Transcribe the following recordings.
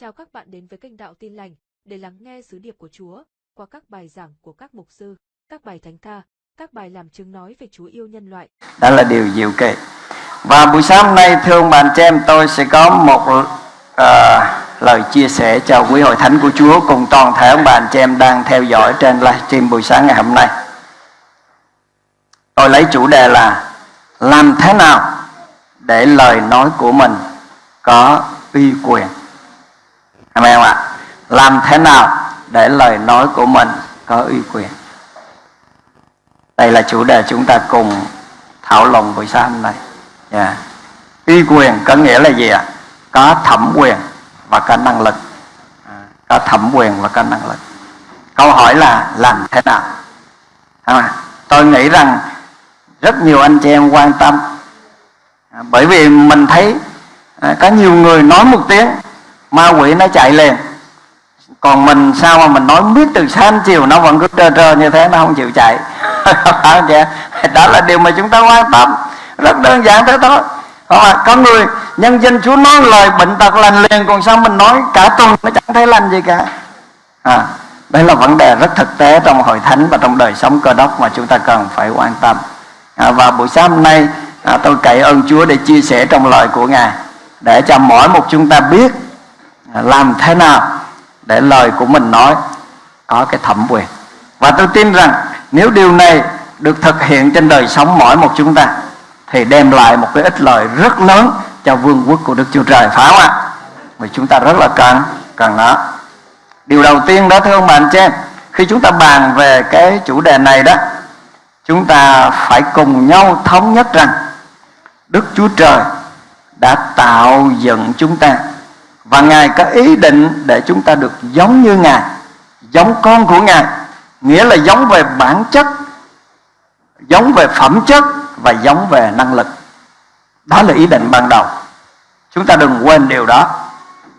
Chào các bạn đến với kênh Đạo Tin Lành để lắng nghe sứ điệp của Chúa qua các bài giảng của các mục sư, các bài thánh ca, các bài làm chứng nói về Chúa yêu nhân loại. Đó là điều diệu kỳ. Và buổi sáng hôm nay thưa ông bạn chị em tôi sẽ có một uh, lời chia sẻ cho quý hội thánh của Chúa cùng toàn thể ông bạn chị em đang theo dõi trên livestream buổi sáng ngày hôm nay. Tôi lấy chủ đề là làm thế nào để lời nói của mình có uy quyền Amen không ạ? Làm thế nào để lời nói của mình có uy quyền? Đây là chủ đề chúng ta cùng thảo luận buổi sáng hôm nay. Yeah. Uy quyền có nghĩa là gì ạ? Có thẩm quyền và có năng lực. À, có thẩm quyền và có năng lực. Câu hỏi là làm thế nào? À, tôi nghĩ rằng rất nhiều anh chị em quan tâm à, bởi vì mình thấy à, có nhiều người nói một tiếng ma quỷ nó chạy liền. Còn mình sao mà mình nói biết từ sáng chiều nó vẫn cứ trơ trơ như thế nó không chịu chạy. Đó là điều mà chúng ta quan tâm. Rất đơn giản thế thôi. Không có người nhân dân chúa nói lời bệnh tật lành liền còn sao mình nói cả tuần nó chẳng thấy lành gì cả. À, đây là vấn đề rất thực tế trong hội thánh và trong đời sống cơ đốc mà chúng ta cần phải quan tâm. À, và buổi sáng hôm nay à, tôi cậy ơn chúa để chia sẻ trong lời của ngài để cho mỗi một chúng ta biết làm thế nào để lời của mình nói có cái thẩm quyền và tôi tin rằng nếu điều này được thực hiện trên đời sống mỗi một chúng ta thì đem lại một cái ích lợi rất lớn cho vương quốc của Đức Chúa Trời phải không ạ? Vì chúng ta rất là cần cần nó. Điều đầu tiên đó thưa ông bạn chị khi chúng ta bàn về cái chủ đề này đó, chúng ta phải cùng nhau thống nhất rằng Đức Chúa Trời đã tạo dựng chúng ta và Ngài có ý định để chúng ta được giống như Ngài Giống con của Ngài. Nghĩa là giống về bản chất Giống về phẩm chất Và giống về năng lực. Đó là ý định ban đầu. Chúng ta đừng quên điều đó.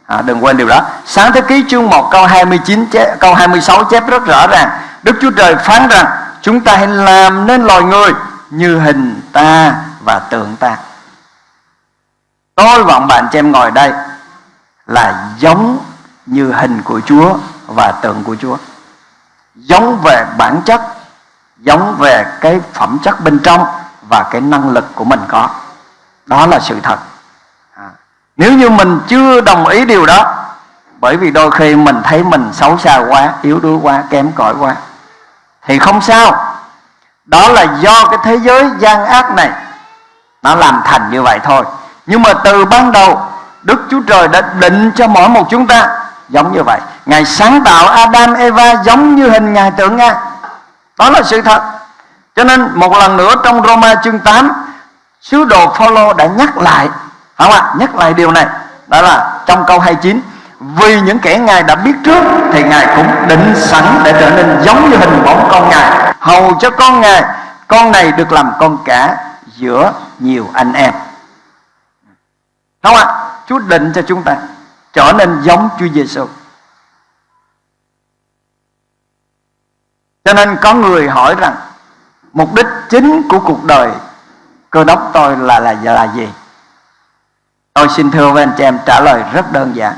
À, Đừng quên điều đó. Sáng thế ký chương 1 câu 29 chép, Câu 26 chép rất rõ ràng. Đức Chúa Trời phán rằng Chúng ta hãy làm nên loài người Như hình ta và tượng ta. Tôi và bạn cho em ngồi đây là giống như hình của Chúa và tượng của Chúa. Giống về bản chất, giống về cái phẩm chất bên trong và cái năng lực của mình có. Đó là sự thật. À. nếu như mình chưa đồng ý điều đó, bởi vì đôi khi mình thấy mình xấu xa quá, yếu đuối quá, kém cỏi quá, thì không sao. Đó là do cái thế giới gian ác này. Nó làm thành như vậy thôi. Nhưng mà từ ban đầu Đức Chúa Trời đã định cho mỗi một chúng ta giống như vậy. Ngài sáng tạo Adam, Eva giống như hình Ngài tượng Ngài. Đó là sự thật. Cho nên một lần nữa trong Roma chương 8 Sứ đồ Phaolô đã nhắc lại không ạ? Nhắc lại điều này. Đó là trong câu 29 Vì những kẻ Ngài đã biết trước Thì Ngài cũng định sẵn để trở nên giống như hình bóng con Ngài, Hầu cho con Ngài. Con này được làm con cả giữa nhiều anh em. Không ạ? Chúa định cho chúng ta trở nên giống Chúa Giêsu. Cho nên có người hỏi rằng mục đích chính của cuộc đời cơ đốc tôi là là là gì? Tôi xin thưa với anh chị em trả lời rất đơn giản.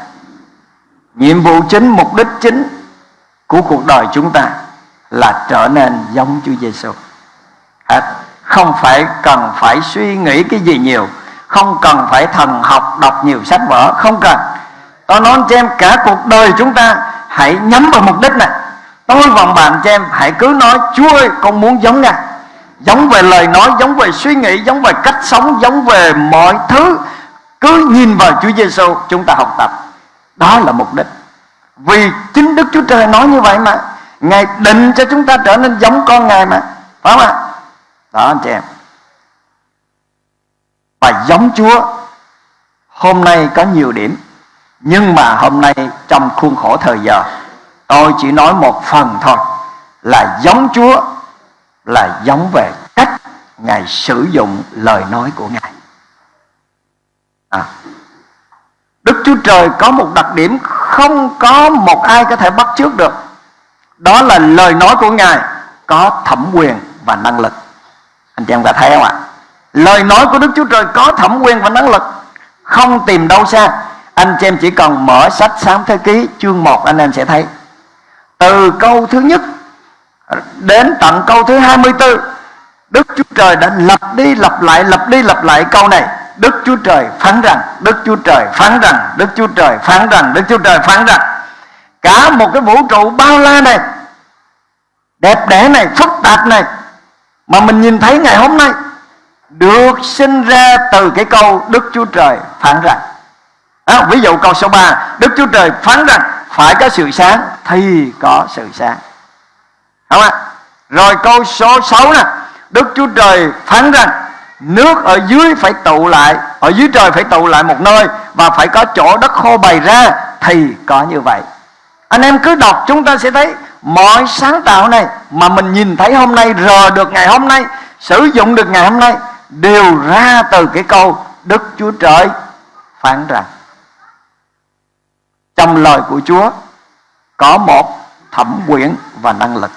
Nhiệm vụ chính, mục đích chính của cuộc đời chúng ta là trở nên giống Chúa Giêsu. À, không phải cần phải suy nghĩ cái gì nhiều không cần phải thần học, đọc nhiều sách vở, không cần. Tôi nói cho em, cả cuộc đời chúng ta, hãy nhắm vào mục đích này. Tôi vòng bạn cho em, hãy cứ nói, chúa ơi, con muốn giống ngài. Giống về lời nói, giống về suy nghĩ, giống về cách sống, giống về mọi thứ. Cứ nhìn vào Chúa Giêsu chúng ta học tập. Đó là mục đích. Vì chính Đức Chúa Trời nói như vậy mà, Ngài định cho chúng ta trở nên giống con Ngài mà. Phải không ạ? Đó, anh chị em và giống Chúa, hôm nay có nhiều điểm. Nhưng mà hôm nay trong khuôn khổ thời giờ, tôi chỉ nói một phần thôi, là giống Chúa là giống về cách Ngài sử dụng lời nói của Ngài. À. Đức Chúa Trời có một đặc điểm không có một ai có thể bắt chước được. Đó là lời nói của Ngài có thẩm quyền và năng lực. Anh chị em đã thấy không ạ? Lời nói của Đức Chúa Trời có thẩm quyền và năng lực. Không tìm đâu xa. Anh chị em chỉ cần mở sách sáng thế ký, chương 1 anh em sẽ thấy. Từ câu thứ nhất đến tận câu thứ 24 Đức Chúa Trời đã lặp đi lặp lại, lặp đi lặp lại câu này. Đức Chúa Trời phán rằng, Đức Chúa Trời phán rằng, Đức Chúa Trời phán rằng, Đức Chúa Trời phán rằng, Cả một cái vũ trụ bao la này, Đẹp đẽ này, phức tạp này, Mà mình nhìn thấy ngày hôm nay được sinh ra từ cái câu Đức Chúa Trời phán rằng. À, Ví dụ câu số 3 Đức Chúa Trời phán rằng Phải có sự sáng Thì có sự sáng. Đúng không ạ? Rồi câu số 6 nè Đức Chúa Trời phán rằng Nước ở dưới phải tụ lại Ở dưới trời phải tụ lại một nơi Và phải có chỗ đất khô bày ra Thì có như vậy. Anh em cứ đọc chúng ta sẽ thấy Mọi sáng tạo này Mà mình nhìn thấy hôm nay Rờ được ngày hôm nay Sử dụng được ngày hôm nay Đều ra từ cái câu Đức Chúa Trời phán rằng, Trong lời của Chúa Có một thẩm quyền và năng lực.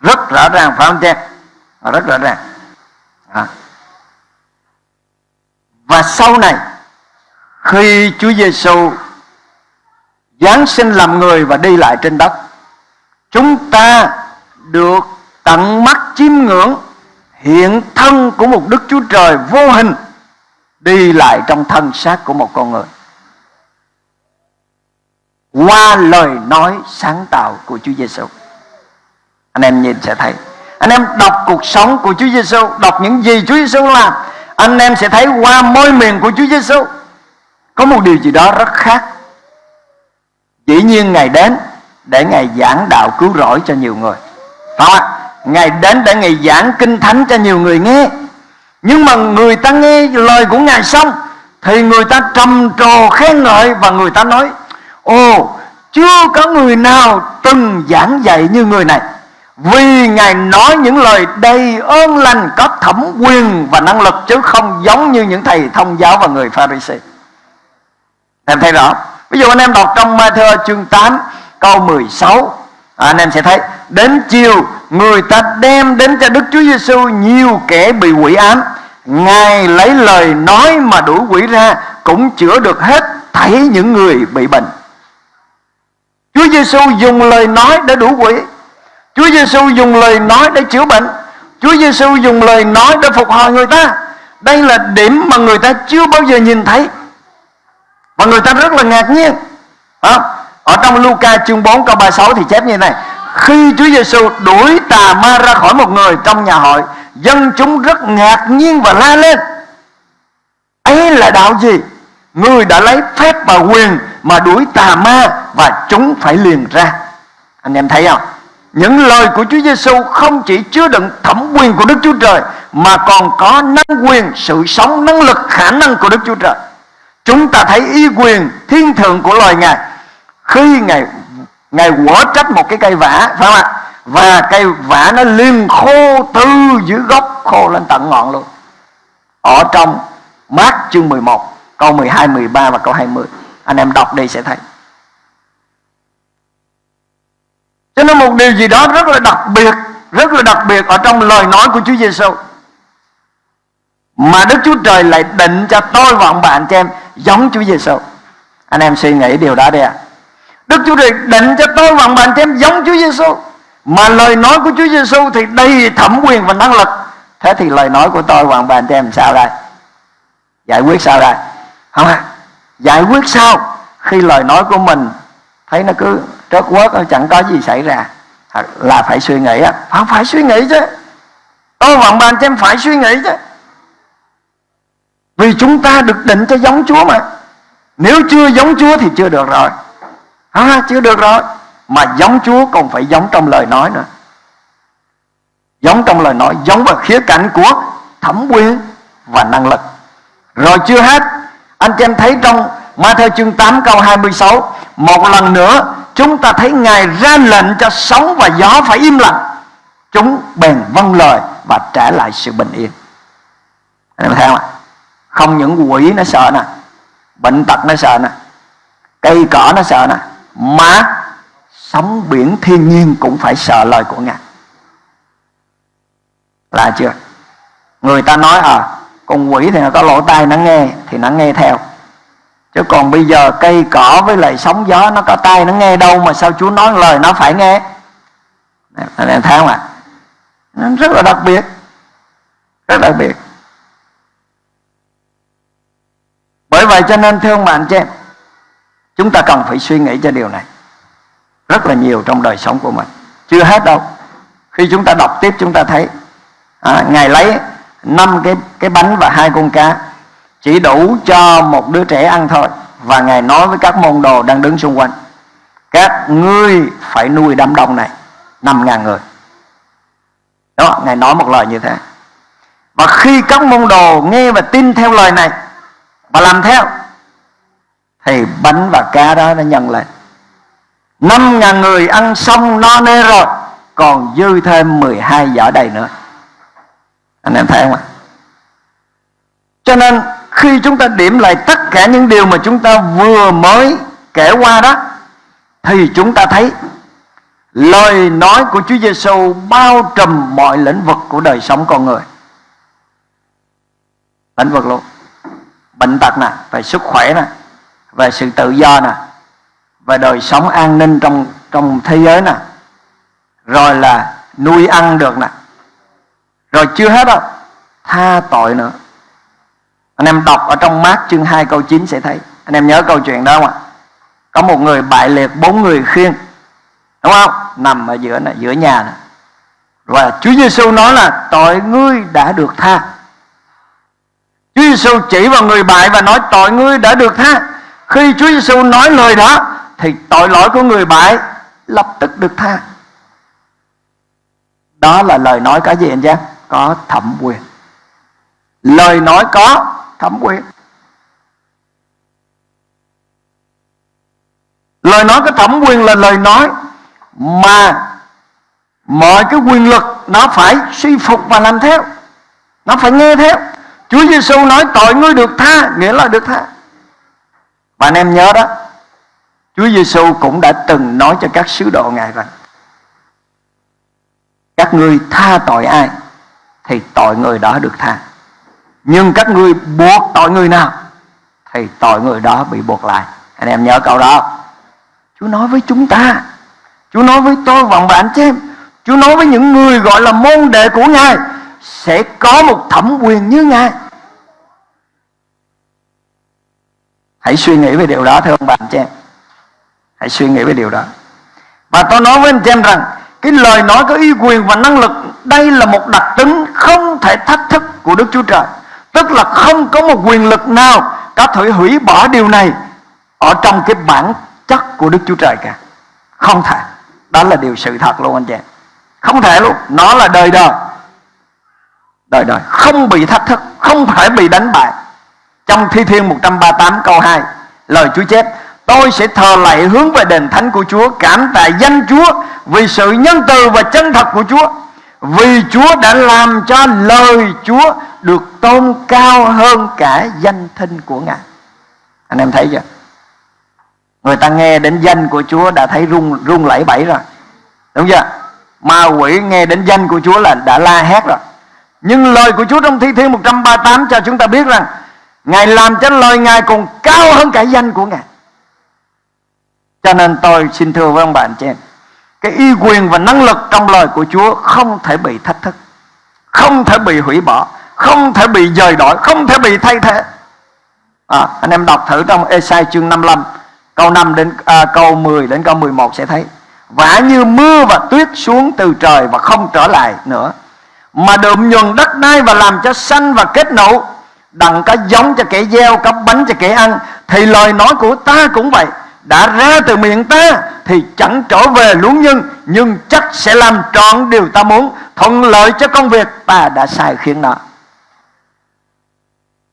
Rất rõ ràng, phải không chị Rất rõ ràng. À. Và sau này, khi Chúa Giêsu Giáng sinh làm người và đi lại trên đất, Chúng ta được tận mắt chiêm ngưỡng Hiện thân của một Đức Chúa Trời vô hình Đi lại trong thân xác của một con người Qua lời nói sáng tạo của Chúa Giêsu Anh em nhìn sẽ thấy Anh em đọc cuộc sống của Chúa Giêsu Đọc những gì Chúa Giêsu làm, anh em sẽ thấy qua môi miệng của Chúa Giêsu có một điều gì đó rất khác. Dĩ nhiên Ngài đến để Ngài giảng đạo cứu rỗi cho nhiều người. Phải không ạ? Ngài đến để Ngài giảng kinh thánh cho nhiều người nghe. Nhưng mà người ta nghe lời của Ngài xong thì người ta trầm trồ khen ngợi và người ta nói Ồ, chưa có người nào từng giảng dạy như người này. Vì Ngài nói những lời đầy ơn lành Có thẩm quyền và năng lực Chứ không giống như những thầy thông giáo và người Pharisee Em thấy rõ Ví dụ anh em đọc trong Matthew chương 8 Câu 16 à, Anh em sẽ thấy Đến chiều người ta đem đến cho Đức Chúa Giêsu Nhiều kẻ bị quỷ ám. Ngài lấy lời nói mà đuổi quỷ ra Cũng chữa được hết Thấy những người bị bệnh. Chúa Giêsu dùng lời nói để đuổi quỷ. Chúa Giêsu dùng lời nói để chữa bệnh. Chúa Giêsu dùng lời nói để phục hồi người ta. Đây là điểm mà người ta chưa bao giờ nhìn thấy. Và người ta rất là ngạc nhiên. À, Ở trong Luca chương 4 câu 36 thì chép như này. Khi Chúa Giêsu đuổi tà ma ra khỏi một người trong nhà hội Dân chúng rất ngạc nhiên và la lên. Ấy là đạo gì? Người đã lấy phép và quyền Mà đuổi tà ma Và chúng phải liền ra. Anh em thấy không? Những lời của Chúa Giêsu không chỉ chứa đựng thẩm quyền của Đức Chúa Trời mà còn có năng quyền, sự sống, năng lực, khả năng của Đức Chúa Trời. Chúng ta thấy y quyền thiên thượng của loài Ngài. Khi Ngài Ngài quở trách một cái cây vả phải không ạ? Và cây vả nó liền khô từ dưới gốc khô lên tận ngọn luôn. Ở trong Mát chương 11 câu 12, 13 và câu 20. Anh em đọc đi sẽ thấy. cho nên một điều gì đó rất là đặc biệt rất là đặc biệt ở trong lời nói của Chúa Giêsu mà Đức Chúa Trời lại định cho tôi và ông bạn cho em giống Chúa Giêsu anh em suy nghĩ điều đó đi ạ à. Đức Chúa Trời định cho tôi và bạn cho em giống Chúa Giêsu mà lời nói của Chúa Giêsu thì đầy thẩm quyền và năng lực. Thế thì lời nói của tôi và bạn cho em sao đây? Giải quyết sao đây? Không ạ giải quyết sao? Khi lời nói của mình thấy nó cứ trớt quớt chẳng có gì xảy ra à, là phải suy nghĩ á. Phải, phải suy nghĩ chứ. Tôi vọng bạn cho em phải suy nghĩ chứ. Vì chúng ta được định cho giống Chúa mà. Nếu chưa giống Chúa thì chưa được rồi à, Chưa được rồi. Mà giống Chúa còn phải giống trong lời nói nữa. Giống trong lời nói Giống vào khía cạnh của thẩm quyền và năng lực. Rồi chưa hết Anh chị em thấy trong Ma theo chương 8 câu 26 Một lần nữa chúng ta thấy Ngài ra lệnh cho sóng và gió phải im lặng. Chúng bèn vâng lời và trả lại sự bình yên. Anh em thấy không ạ? Không những quỷ nó sợ nè bệnh tật nó sợ nè cây cỏ nó sợ nè mà sóng biển thiên nhiên cũng phải sợ lời của ngài. Là chưa? Người ta nói à con quỷ thì nó có lỗ tai, nó nghe thì nó nghe theo. Chứ còn bây giờ cây cỏ với lại sóng gió nó có tai, nó nghe đâu mà sao Chúa nói lời nó phải nghe? Anh em thấy không ạ? Nó rất là đặc biệt. Rất đặc biệt. Bởi vậy cho nên, thưa ông bạn chị em chúng ta cần phải suy nghĩ cho điều này rất là nhiều trong đời sống của mình. Chưa hết đâu. Khi chúng ta đọc tiếp chúng ta thấy à, ngài lấy năm cái cái bánh và hai con cá chỉ đủ cho một đứa trẻ ăn thôi và ngài nói với các môn đồ đang đứng xung quanh các ngươi phải nuôi đám đông này năm ngàn người. Đó ngài nói một lời như thế. Và khi các môn đồ nghe và tin theo lời này và làm theo thì bánh và cá đó nó nhân lên. Năm ngàn người ăn xong no nê rồi, còn dư thêm 12 giỏ đầy nữa. Anh em thấy không ạ? Cho nên, khi chúng ta điểm lại tất cả những điều mà chúng ta vừa mới kể qua đó, thì chúng ta thấy lời nói của Chúa Giêsu bao trùm mọi lĩnh vực của đời sống con người. Lĩnh vực luôn. Bệnh tật nè, về sức khỏe nè về sự tự do nè. Về đời sống an ninh trong trong thế giới nè. Rồi là nuôi ăn được nè. Rồi chưa hết đâu, tha tội nữa. Anh em đọc ở trong mát chương 2 câu 9 sẽ thấy. Anh em nhớ câu chuyện đó không ạ? Có một người bại liệt, bốn người khiêng. Đúng không? Nằm ở giữa này, giữa nhà này và Chúa Giêsu nói là, tội ngươi đã được tha. Chúa Giêsu chỉ vào người bại và nói, tội ngươi đã được tha khi Chúa Giêsu nói lời đó, thì tội lỗi của người bại lập tức được tha. Đó là lời nói có gì anh giác? có thẩm quyền. Lời nói có thẩm quyền. Lời nói có thẩm quyền là lời nói mà mọi cái quyền lực nó phải suy phục và làm theo. Nó phải nghe theo. Chúa Giêsu nói tội ngươi được tha, nghĩa là được tha và anh em nhớ đó, Chúa Giêsu cũng đã từng nói cho các sứ đồ ngài rằng, các ngươi tha tội ai thì tội người đó được tha. Nhưng các ngươi buộc tội người nào thì tội người đó bị buộc lại. Anh em nhớ câu đó. Chúa nói với chúng ta, Chúa nói với tôi và bạn chị em, Chúa nói với những người gọi là môn đệ của Ngài, Sẽ có một thẩm quyền như Ngài. Hãy suy nghĩ về điều đó, thưa ông bạn chị em. Hãy suy nghĩ về điều đó. Và tôi nói với anh chị em rằng, Cái lời nói có ý quyền và năng lực, Đây là một đặc tính không thể thách thức của Đức Chúa Trời. Tức là không có một quyền lực nào Có thể hủy bỏ điều này Ở trong cái bản chất của Đức Chúa Trời cả. Không thể. Đó là điều sự thật luôn, anh chị Không thể luôn. Nó là đời đời. Đời đời. Không bị thách thức. Không thể bị đánh bại. Trong Thi Thiên 138 câu 2 Lời Chúa chép, Tôi sẽ thờ lạy hướng về đền thánh của Chúa, Cảm tạ danh Chúa Vì sự nhân từ và chân thật của Chúa, Vì Chúa đã làm cho lời Chúa Được tôn cao hơn cả danh thinh của Ngài. Anh em thấy chưa? Người ta nghe đến danh của Chúa đã thấy rung rung lẫy bẫy rồi. Đúng chưa? Ma quỷ nghe đến danh của Chúa là đã la hét rồi. Nhưng lời của Chúa trong Thi Thiên 138 cho chúng ta biết rằng Ngài làm cho lời Ngài còn cao hơn cả danh của Ngài. Cho nên tôi xin thưa với ông bạn trên Cái y quyền và năng lực trong lời của Chúa không thể bị thách thức Không thể bị hủy bỏ Không thể bị dời đổi Không thể bị thay thế. À, Anh em đọc thử trong Esai chương 55 Câu 5 đến à, câu 10 đến câu 11 sẽ thấy. Vả như mưa và tuyết xuống từ trời và không trở lại nữa Mà đượm nhuần đất đai và làm cho xanh và kết nụ Đặng có giống cho kẻ gieo, có bánh cho kẻ ăn. Thì lời nói của ta cũng vậy. Đã ra từ miệng ta Thì chẳng trở về luống nhân Nhưng chắc sẽ làm trọn điều ta muốn. Thuận lợi cho công việc ta đã sai khiến nó.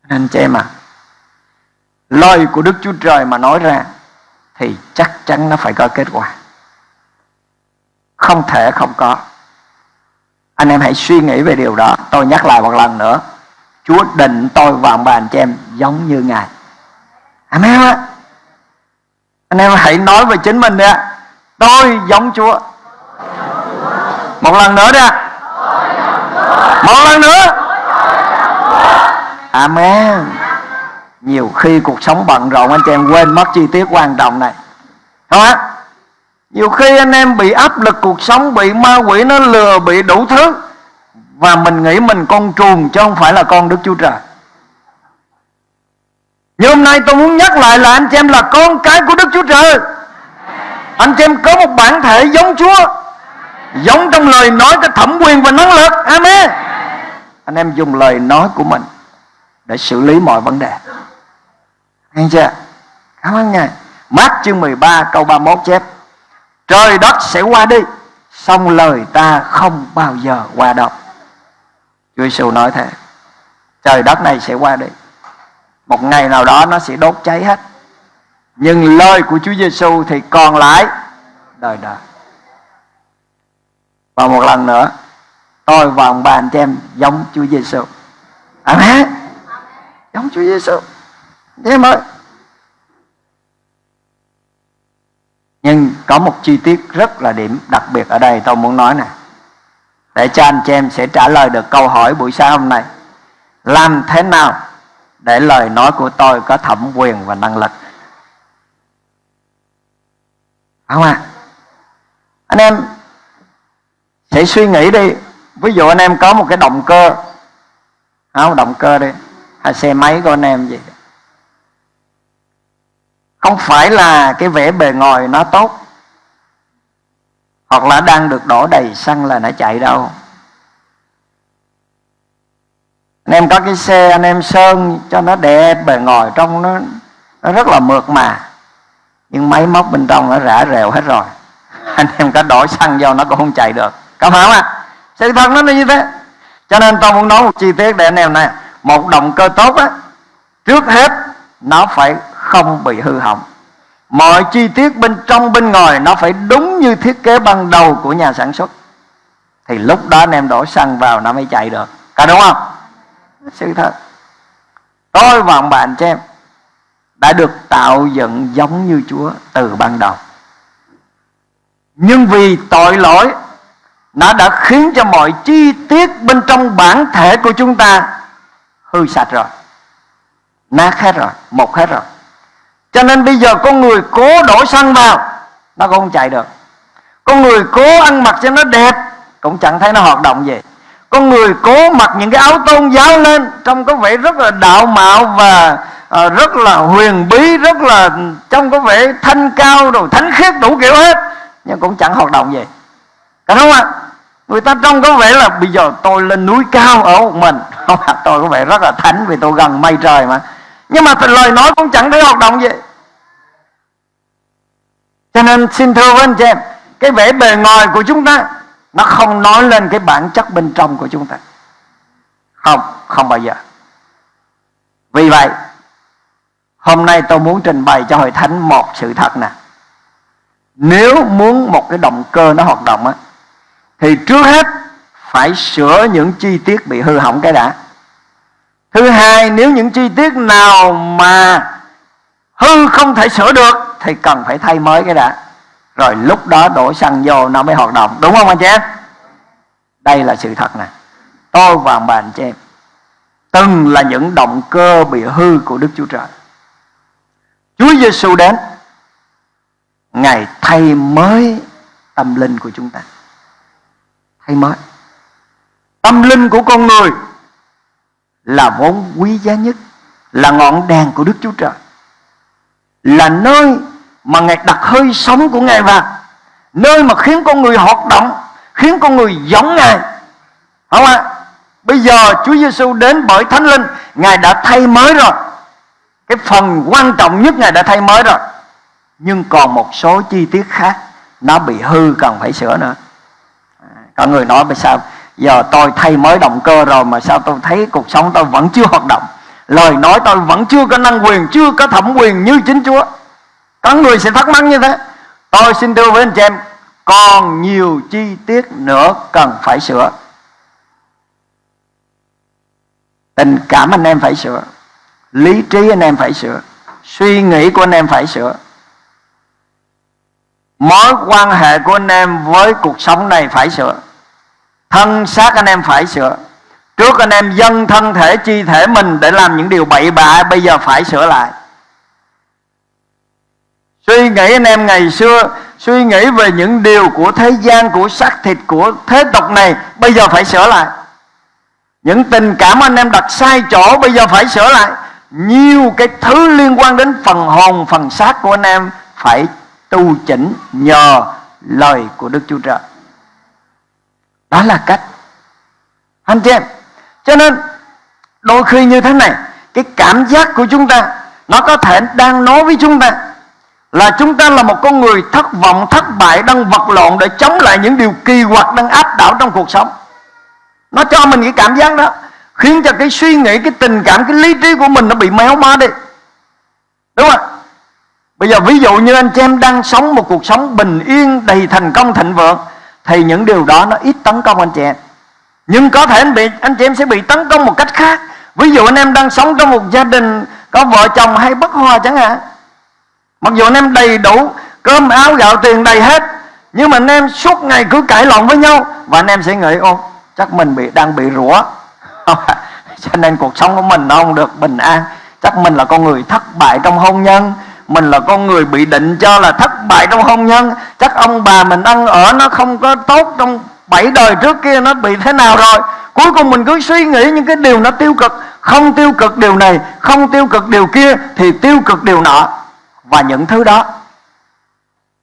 Anh chị em à Lời của Đức Chúa Trời mà nói ra thì chắc chắn nó phải có kết quả. Không thể không có. Anh em hãy suy nghĩ về điều đó. Tôi nhắc lại một lần nữa chúa định tôi và ông bà anh chị em giống như ngài. Anh em á, anh em hãy nói về chính mình đi ạ. Tôi giống chúa. Một lần nữa đi ạ. Một lần nữa. Amen. Nhiều khi cuộc sống bận rộn anh chị em quên mất chi tiết quan trọng này. Không nhiều khi anh em bị áp lực cuộc sống bị ma quỷ nó lừa bị đủ thứ và mình nghĩ mình con trùng chứ không phải là con đức chúa trời. Nhưng hôm nay tôi muốn nhắc lại là anh chị em là con cái của đức chúa trời. Anh chị em có một bản thể giống chúa, giống trong lời nói cái thẩm quyền và năng lực. Amen. Anh em dùng lời nói của mình để xử lý mọi vấn đề. Nghe chưa? Cảm ơn ngài. Mát chương 13 câu 31 chép. Trời đất sẽ qua đi xong lời ta không bao giờ qua đâu. Chúa Giêsu nói thế. Trời đất này sẽ qua đi. Một ngày nào đó nó sẽ đốt cháy hết. Nhưng lời của Chúa Giêsu thì còn lại đời đời. Và một lần nữa, tôi và ông bà anh chị em giống Chúa Giêsu Amen. Giống Chúa Giêsu Thế mới nhưng có một chi tiết rất là điểm đặc biệt ở đây tôi muốn nói này để cho anh chị em sẽ trả lời được câu hỏi buổi sáng hôm nay. Làm thế nào để lời nói của tôi có thẩm quyền và năng lực? Không à. Anh em sẽ suy nghĩ đi. Ví dụ anh em có một cái động cơ. Không, động cơ đi. Hay xe máy của anh em gì không phải là cái vẻ bề ngoài nó tốt hoặc là đang được đổ đầy xăng là nó chạy đâu. Anh em có cái xe, anh em sơn cho nó đẹp, bề ngoài trong nó nó rất là mượt mà. Nhưng máy móc bên trong nó rã rèo hết rồi. Anh em có đổ xăng vô nó cũng không chạy được. Có phải không ạ? À? sự thật nó như thế. Cho nên tôi muốn nói một chi tiết để anh em này. Một động cơ tốt á, trước hết nó phải không bị hư hỏng mọi chi tiết bên trong, bên ngoài nó phải đúng như thiết kế ban đầu của nhà sản xuất. Thì lúc đó anh em đổ xăng vào nó mới chạy được. Cả đúng không? Sự thật. Tôi và ông bạn cho em đã được tạo dựng giống như Chúa từ ban đầu. Nhưng vì tội lỗi, nó đã khiến cho mọi chi tiết bên trong bản thể của chúng ta hư sạch rồi, nát hết rồi một hết rồi cho nên bây giờ con người cố đổ xăng vào nó cũng không chạy được. Con người cố ăn mặc cho nó đẹp cũng chẳng thấy nó hoạt động gì. Con người cố mặc những cái áo tôn giáo lên trông có vẻ rất là đạo mạo và uh, rất là huyền bí rất là trông có vẻ thanh cao rồi thánh khiết đủ kiểu hết nhưng cũng chẳng hoạt động gì. Có đúng không ạ? Người ta trông có vẻ là bây giờ tôi lên núi cao ở một mình. Không tôi có vẻ rất là thánh vì tôi gần mây trời mà nhưng mà lời nói cũng chẳng thấy hoạt động gì. Cho nên xin thưa với anh chị em, cái vẻ bề ngoài của chúng ta, nó không nói lên cái bản chất bên trong của chúng ta. Không không bao giờ. Vì vậy, hôm nay tôi muốn trình bày cho hội thánh một sự thật nè. Nếu muốn một cái động cơ nó hoạt động á, thì trước hết phải sửa những chi tiết bị hư hỏng cái đã thứ hai, nếu những chi tiết nào mà hư không thể sửa được, thì cần phải thay mới cái đã. Rồi lúc đó đổ xăng vô, nó mới hoạt động. Đúng không anh chị em? Đây là sự thật nè. Tôi và bà anh chị em, từng là những động cơ bị hư của Đức Chúa Trời. Chúa Giêsu đến, Ngài thay mới tâm linh của chúng ta. Thay mới. Tâm linh của con người là vốn quý giá nhất, Là ngọn đèn của Đức Chúa Trời. Là nơi mà Ngài đặt hơi sống của Ngài vào, Nơi mà khiến con người hoạt động, Khiến con người giống Ngài. Không ạ? À? Bây giờ Chúa Giêsu đến bởi Thánh Linh, Ngài đã thay mới rồi. Cái phần quan trọng nhất Ngài đã thay mới rồi. Nhưng còn một số chi tiết khác, Nó bị hư, cần phải sửa nữa. Có người nói bây sao Giờ tôi thay mới động cơ rồi Mà sao tôi thấy cuộc sống tôi vẫn chưa hoạt động? Lời nói tôi vẫn chưa có năng quyền, Chưa có thẩm quyền như chính Chúa. Có người sẽ thắc mắc như thế. Tôi xin thưa với anh chị em, Còn nhiều chi tiết nữa cần phải sửa. Tình cảm anh em phải sửa. Lý trí anh em phải sửa. Suy nghĩ của anh em phải sửa. Mối quan hệ của anh em với cuộc sống này phải sửa. Thân xác anh em phải sửa. Trước anh em dâng thân thể, chi thể mình để làm những điều bậy bạ, bây giờ phải sửa lại. Suy nghĩ anh em ngày xưa, suy nghĩ về những điều của thế gian, của xác thịt, của thế tục này, bây giờ phải sửa lại. Những tình cảm anh em đặt sai chỗ, bây giờ phải sửa lại. Nhiều cái thứ liên quan đến phần hồn, phần xác của anh em phải tu chỉnh nhờ lời của Đức Chúa Trời đó là cách. Anh chị em, cho nên đôi khi như thế này, cái cảm giác của chúng ta, nó có thể đang nói với chúng ta là chúng ta là một con người thất vọng, thất bại, đang vật lộn để chống lại những điều kỳ quặc, đang áp đảo trong cuộc sống. Nó cho mình cái cảm giác đó, khiến cho cái suy nghĩ, cái tình cảm, cái lý trí của mình nó bị méo mó đi. Đúng không bây giờ ví dụ như anh chị em đang sống một cuộc sống bình yên, đầy thành công, thịnh vượng thì những điều đó nó ít tấn công anh chị em. Nhưng có thể anh bị, anh chị em sẽ bị tấn công một cách khác. Ví dụ anh em đang sống trong một gia đình có vợ chồng hay bất hòa chẳng hạn. Mặc dù anh em đầy đủ cơm áo gạo tiền đầy hết, nhưng mà anh em suốt ngày cứ cãi lộn với nhau và anh em sẽ nghĩ, ô, chắc mình bị, đang bị rủa. Cho nên cuộc sống của mình nó không được bình an. Chắc mình là con người thất bại trong hôn nhân mình là con người bị định cho là thất bại trong hôn nhân. Chắc ông bà mình ăn ở nó không có tốt trong bảy đời trước kia, nó bị thế nào rồi? Cuối cùng mình cứ suy nghĩ những cái điều nó tiêu cực. Không tiêu cực điều này, không tiêu cực điều kia, thì tiêu cực điều nọ. Và những thứ đó,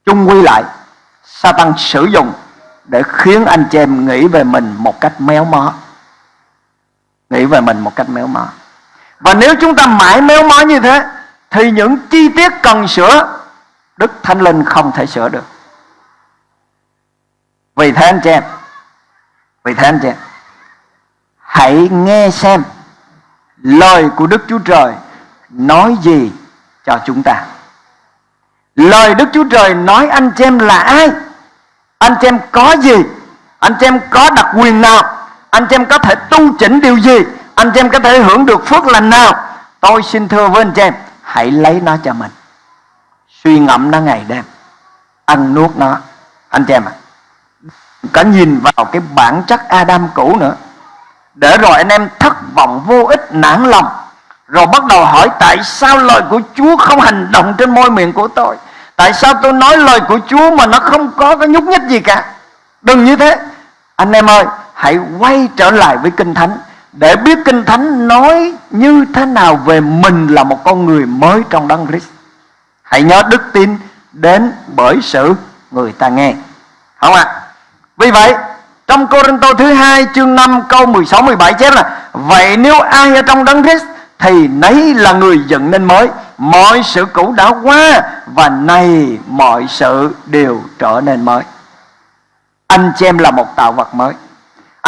chung quy lại, Satan sử dụng để khiến anh chị em nghĩ về mình một cách méo mó. Nghĩ về mình một cách méo mó. Và nếu chúng ta mãi méo mó như thế thì những chi tiết cần sửa, đức thánh linh không thể sửa được. Vì thế anh chị em, vì thế anh chị em, hãy nghe xem lời của đức chúa trời nói gì cho chúng ta. Lời đức chúa trời nói anh chị em là ai? Anh chị em có gì? Anh chị em có đặc quyền nào? Anh chị em có thể tu chỉnh điều gì? Anh chị em có thể hưởng được phước lành nào? Tôi xin thưa với anh chị em hãy lấy nó cho mình. Suy ngẫm nó ngày đêm. Ăn nuốt nó. Anh chị em ạ. À, có nhìn vào cái bản chất Adam cũ nữa. Để rồi anh em thất vọng vô ích nản lòng. Rồi bắt đầu hỏi tại sao lời của Chúa không hành động trên môi miệng của tôi? Tại sao tôi nói lời của Chúa mà nó không có cái nhúc nhích gì cả? Đừng như thế. Anh em ơi hãy quay trở lại với Kinh Thánh. Để biết Kinh Thánh nói như thế nào về mình là một con người mới trong Đấng Christ, Hãy nhớ đức tin đến bởi sự người ta nghe. Không ạ? À? Vì vậy, trong Cô Rinh Tô thứ hai chương 5 câu 16 17 chép là, Vậy nếu ai ở trong Đấng Christ thì nấy là người dựng nên mới. Mọi sự cũ đã qua và nay mọi sự đều trở nên mới. Anh chị em là một tạo vật mới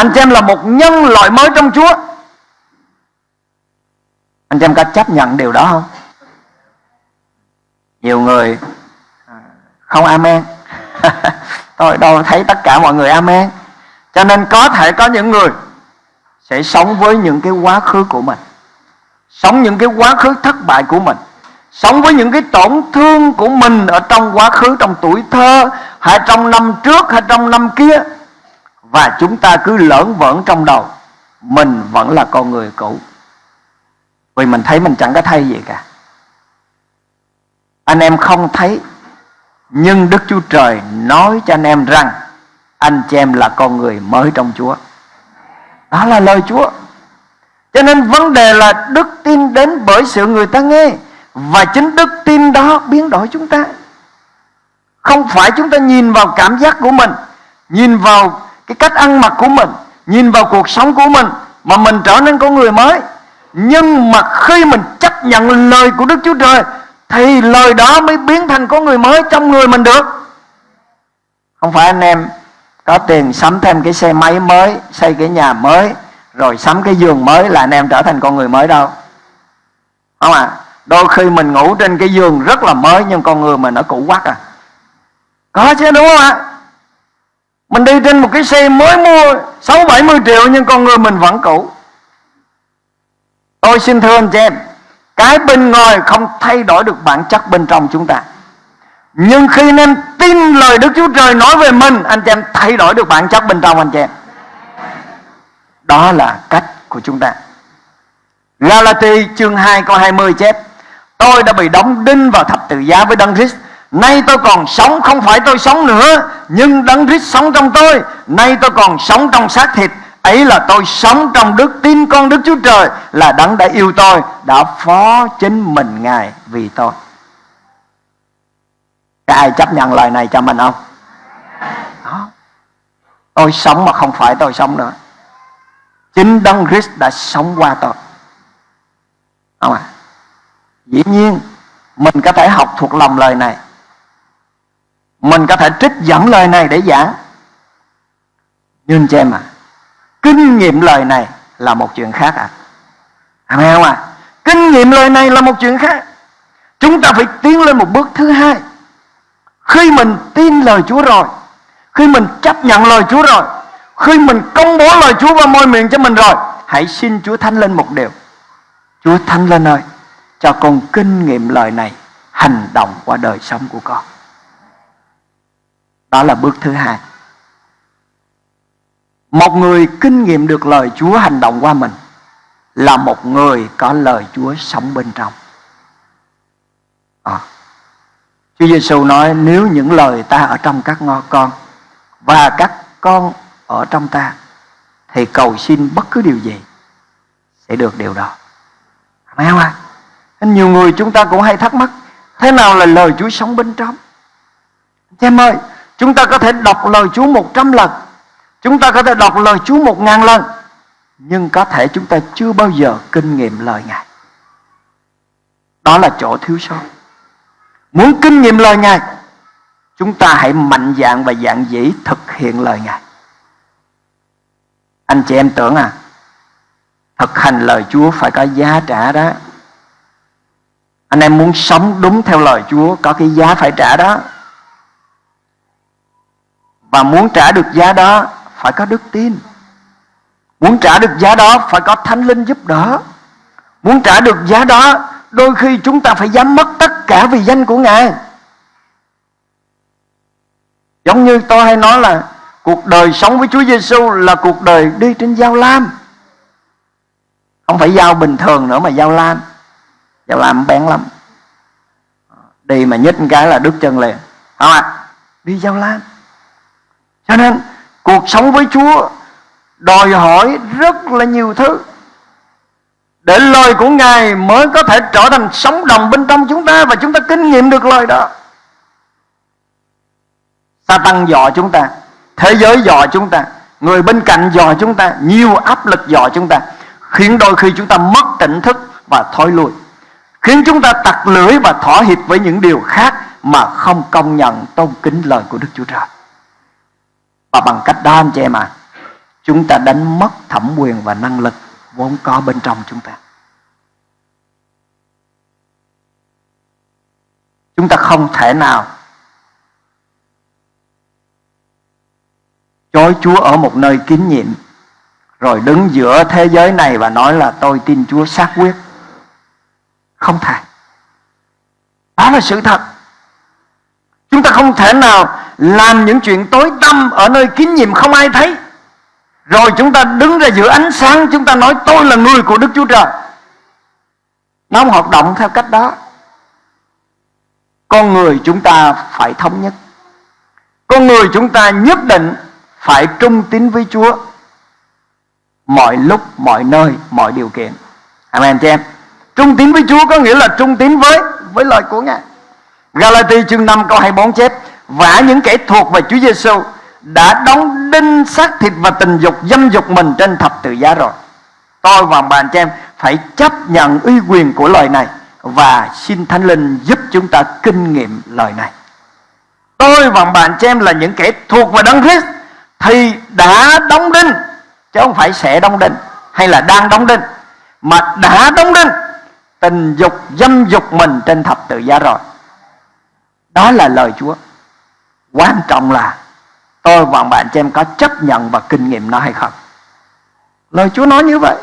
anh chị em là một nhân loại mới trong Chúa. Anh chị em có chấp nhận điều đó không? Nhiều người à, không amen. Tôi đâu thấy tất cả mọi người amen. Cho nên có thể có những người sẽ sống với những cái quá khứ của mình, sống những cái quá khứ thất bại của mình, sống với những cái tổn thương của mình ở trong quá khứ, trong tuổi thơ, hay trong năm trước, hay trong năm kia và chúng ta cứ lỡn vỡn trong đầu, mình vẫn là con người cũ. Vì mình thấy mình chẳng có thay gì cả. Anh em không thấy, nhưng Đức Chúa Trời nói cho anh em rằng, anh chị em là con người mới trong Chúa. Đó là lời Chúa. Cho nên vấn đề là đức tin đến bởi sự người ta nghe, Và chính đức tin đó biến đổi chúng ta. Không phải chúng ta nhìn vào cảm giác của mình, Nhìn vào cái cách ăn mặc của mình, Nhìn vào cuộc sống của mình Mà mình trở nên con người mới. Nhưng mà khi mình chấp nhận lời của Đức Chúa Trời, Thì lời đó mới biến thành con người mới trong người mình được. Không phải anh em có tiền sắm thêm cái xe máy mới, Xây cái nhà mới, rồi sắm cái giường mới là anh em trở thành con người mới đâu. Không à đôi khi mình ngủ trên cái giường rất là mới, nhưng con người mình nó cũ quắc à. Có chứ, đúng không ạ? Mình đi trên một cái xe mới mua sáu bảy mươi triệu nhưng con người mình vẫn cũ. Tôi xin thưa anh chị em, cái bên ngoài không thay đổi được bản chất bên trong chúng ta. Nhưng khi anh em tin lời Đức Chúa Trời nói về mình, Anh chị em thay đổi được bản chất bên trong anh chị em. Đó là cách của chúng ta. Galati chương 2 câu 20 chép Tôi đã bị đóng đinh vào thập tự giá với Đấng Christ. Nay tôi còn sống không phải tôi sống nữa, Nhưng Đấng Christ sống trong tôi Nay tôi còn sống trong xác thịt Ấy là tôi sống trong đức tin con Đức Chúa Trời, Là Đấng đã yêu tôi, Đã phó chính mình Ngài vì tôi Có ai chấp nhận lời này cho mình không? Đó. Tôi sống mà không phải tôi sống nữa Chính Đấng Christ đã sống qua tôi Không à? Dĩ nhiên, Mình có thể học thuộc lòng lời này mình có thể trích dẫn lời này để giảng. Nhưng cho em à Kinh nghiệm lời này là một chuyện khác à Amen không à Kinh nghiệm lời này là một chuyện khác. Chúng ta phải tiến lên một bước thứ hai. Khi mình tin lời Chúa rồi, Khi mình chấp nhận lời Chúa rồi, Khi mình công bố lời Chúa vào môi miệng cho mình rồi, Hãy xin Chúa Thánh lên một điều. Chúa Thánh lên ơi, Cho con kinh nghiệm lời này Hành động qua đời sống của con. Đó là bước thứ hai một người kinh nghiệm được lời Chúa hành động qua mình Là một người có lời Chúa sống bên trong à. Chúa Giêsu nói, nếu những lời ta ở trong các ngõ con Và các con ở trong ta, Thì cầu xin bất cứ điều gì Sẽ được điều đó Phải không ạ? Nhiều người chúng ta cũng hay thắc mắc, Thế nào là lời Chúa sống bên trong Em ơi Chúng ta có thể đọc lời Chúa một trăm lần. Chúng ta có thể đọc lời Chúa một ngàn lần. Nhưng có thể chúng ta chưa bao giờ kinh nghiệm lời Ngài. Đó là chỗ thiếu sót. Muốn kinh nghiệm lời Ngài, Chúng ta hãy mạnh dạng và dạng dĩ thực hiện lời Ngài. Anh chị em tưởng à Thực hành lời Chúa phải có giá trả đó. Anh em muốn sống đúng theo lời Chúa, Có cái giá phải trả đó. Và muốn trả được giá đó, phải có đức tin. Muốn trả được giá đó, phải có thánh linh giúp đỡ. Muốn trả được giá đó, đôi khi chúng ta phải dám mất tất cả vì danh của ngài. Giống như tôi hay nói là, cuộc đời sống với Chúa Giêsu là cuộc đời đi trên dao lam. Không phải dao bình thường nữa mà dao lam. Dao lam bén lắm. Đi mà nhích một cái là đứt chân liền. Không ạ. À? đi dao lam cho nên cuộc sống với Chúa đòi hỏi rất là nhiều thứ để lời của Ngài mới có thể trở thành sống đồng bên trong chúng ta và chúng ta kinh nghiệm được lời đó. Ta tăng dò chúng ta, thế giới dò chúng ta, người bên cạnh dò chúng ta, nhiều áp lực dò chúng ta, khiến đôi khi chúng ta mất tỉnh thức và thối lui, khiến chúng ta tặc lưỡi và thỏa hiệp với những điều khác mà không công nhận tôn kính lời của Đức Chúa Trời. Và bằng cách đó, anh chị em à Chúng ta đánh mất thẩm quyền và năng lực Vốn có bên trong chúng ta. Chúng ta không thể nào Chối Chúa ở một nơi kín nhiệm Rồi đứng giữa thế giới này Và nói là tôi tin Chúa xác quyết. Không thể. Đó là sự thật. Chúng ta không thể nào làm những chuyện tối tăm ở nơi kín nhiệm không ai thấy. Rồi chúng ta đứng ra giữa ánh sáng, chúng ta nói tôi là người của Đức Chúa Trời. Nó không hoạt động theo cách đó. Con người chúng ta phải thống nhất. Con người chúng ta nhất định phải trung tín với Chúa. Mọi lúc, mọi nơi, mọi điều kiện. Amen chị em. Trung tín với Chúa có nghĩa là trung tín với với lời của Ngài. Galati chương 5 câu 24 chép, vả những kẻ thuộc về Chúa Giêsu đã đóng đinh xác thịt và tình dục dâm dục mình trên thập tự giá rồi. Tôi và bạn cho em phải chấp nhận uy quyền của lời này và xin Thánh Linh giúp chúng ta kinh nghiệm lời này. Tôi và bạn cho em là những kẻ thuộc về Đấng Christ thì đã đóng đinh, chứ không phải sẽ đóng đinh hay là đang đóng đinh, mà đã đóng đinh, tình dục dâm dục mình trên thập tự giá rồi. Đó là lời Chúa. Quan trọng là tôi và bạn cho em có chấp nhận và kinh nghiệm nó hay không. Lời Chúa nói như vậy.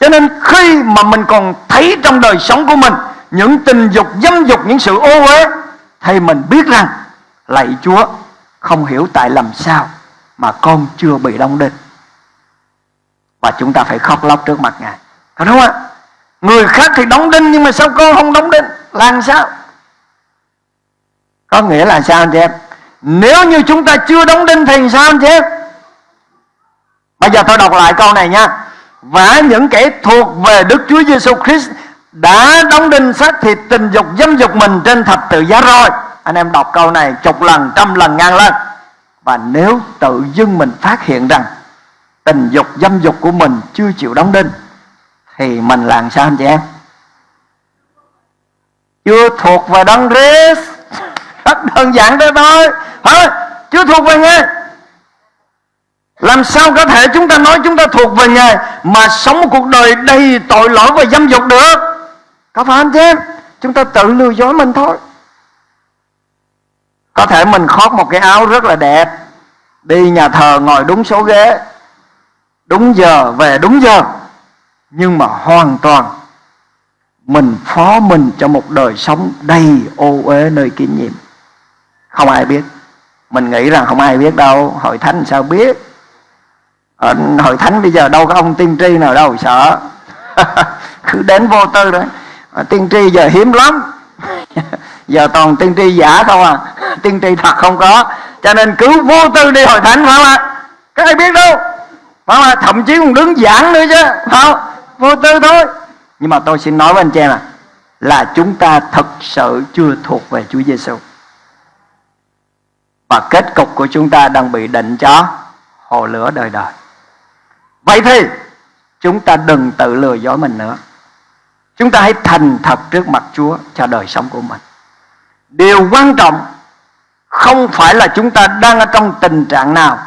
Cho nên khi mà mình còn thấy trong đời sống của mình những tình dục, dâm dục, những sự ô uế thì mình biết rằng lạy Chúa không hiểu tại làm sao mà con chưa bị đóng đinh. và chúng ta phải khóc lóc trước mặt ngài đúng không ạ người khác thì đóng đinh nhưng mà sao con không đóng đinh làm sao có nghĩa là sao anh chị em? Nếu như chúng ta chưa đóng đinh thì sao anh chị em? Bây giờ tôi đọc lại câu này nha. Và những kẻ thuộc về Đức Chúa Giêsu Christ đã đóng đinh xác thịt tình dục dâm dục mình trên thập tự giá rồi anh em đọc câu này chục lần, trăm lần ngàn lần và nếu tự dưng mình phát hiện rằng tình dục dâm dục của mình chưa chịu đóng đinh, thì mình làm sao anh chị em? Chưa thuộc về đấng Christ rất đơn giản thế thôi. Hả? Chưa thuộc về ngài. Làm sao có thể chúng ta nói chúng ta thuộc về Ngài Mà sống một cuộc đời đầy tội lỗi và dâm dục được? Có phải không chứ? Chúng ta tự lừa dối mình thôi. Có thể mình khoác một cái áo rất là đẹp, Đi nhà thờ ngồi đúng số ghế, Đúng giờ, về đúng giờ. Nhưng mà hoàn toàn Mình phó mình cho một đời sống đầy ô uế nơi kín nghiệm không ai biết. Mình nghĩ rằng không ai biết đâu. Hội thánh sao biết? Ở hội thánh bây giờ đâu có ông tiên tri nào đâu, sợ. Cứ đến vô tư đấy tiên tri giờ hiếm lắm. Giờ toàn tiên tri giả không à. Tiên tri thật không có. Cho nên cứ vô tư đi hội thánh, phải không ạ? Các ai biết đâu. Phải không ạ? Thậm chí còn đứng giảng nữa chứ. Không? Vô tư thôi. Nhưng mà tôi xin nói với anh chị em à là chúng ta thật sự chưa thuộc về Chúa Giêsu và kết cục của chúng ta đang bị định cho hồ lửa đời đời Vậy thì, chúng ta đừng tự lừa dối mình nữa. Chúng ta hãy thành thật trước mặt Chúa cho đời sống của mình. Điều quan trọng không phải là chúng ta đang ở trong tình trạng nào,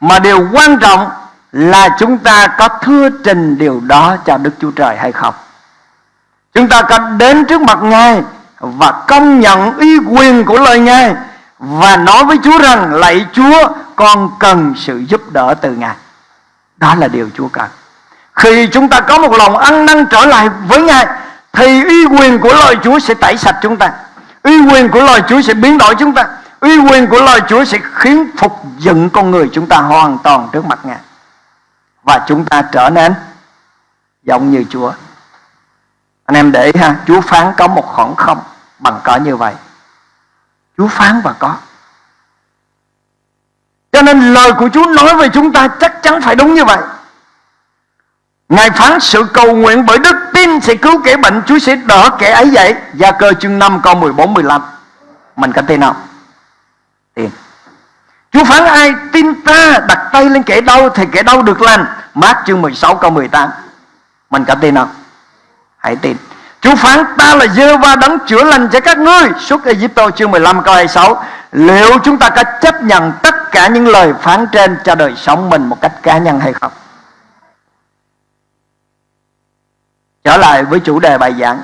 mà điều quan trọng là chúng ta có thưa trình điều đó cho Đức Chúa Trời hay không. Chúng ta có đến trước mặt Ngài và công nhận ý quyền của lời Ngài và nói với Chúa rằng, lạy Chúa, con cần sự giúp đỡ từ Ngài. Đó là điều Chúa cần. Khi chúng ta có một lòng ăn năn trở lại với Ngài, Thì uy quyền của lời Chúa sẽ tẩy sạch chúng ta. Uy quyền của lời Chúa sẽ biến đổi chúng ta. Uy quyền của lời Chúa sẽ khiến phục dựng con người chúng ta hoàn toàn trước mặt Ngài. Và chúng ta trở nên giống như Chúa. Anh em để ha, Chúa phán có một khoảng không bằng cỡ như vậy. Chúa phán và có. Cho nên lời của Chúa nói về chúng ta chắc chắn phải đúng như vậy. Ngài phán sự cầu nguyện bởi đức tin sẽ cứu kẻ bệnh, Chúa sẽ đỡ kẻ ấy vậy Gia cơ chương 5 câu 14 15 Mình có tin không? Tin. Chúa phán ai tin ta đặt tay lên kẻ đau Thì kẻ đau được lành. Mát chương 16 câu 18 Mình có tin không? Hãy tin. Chúa phán, ta là dơ va đấng chữa lành cho các ngươi Suốt Egypto chương 15 câu 26 Liệu chúng ta có chấp nhận tất cả những lời phán trên cho đời sống mình một cách cá nhân hay không? Trở lại với chủ đề bài giảng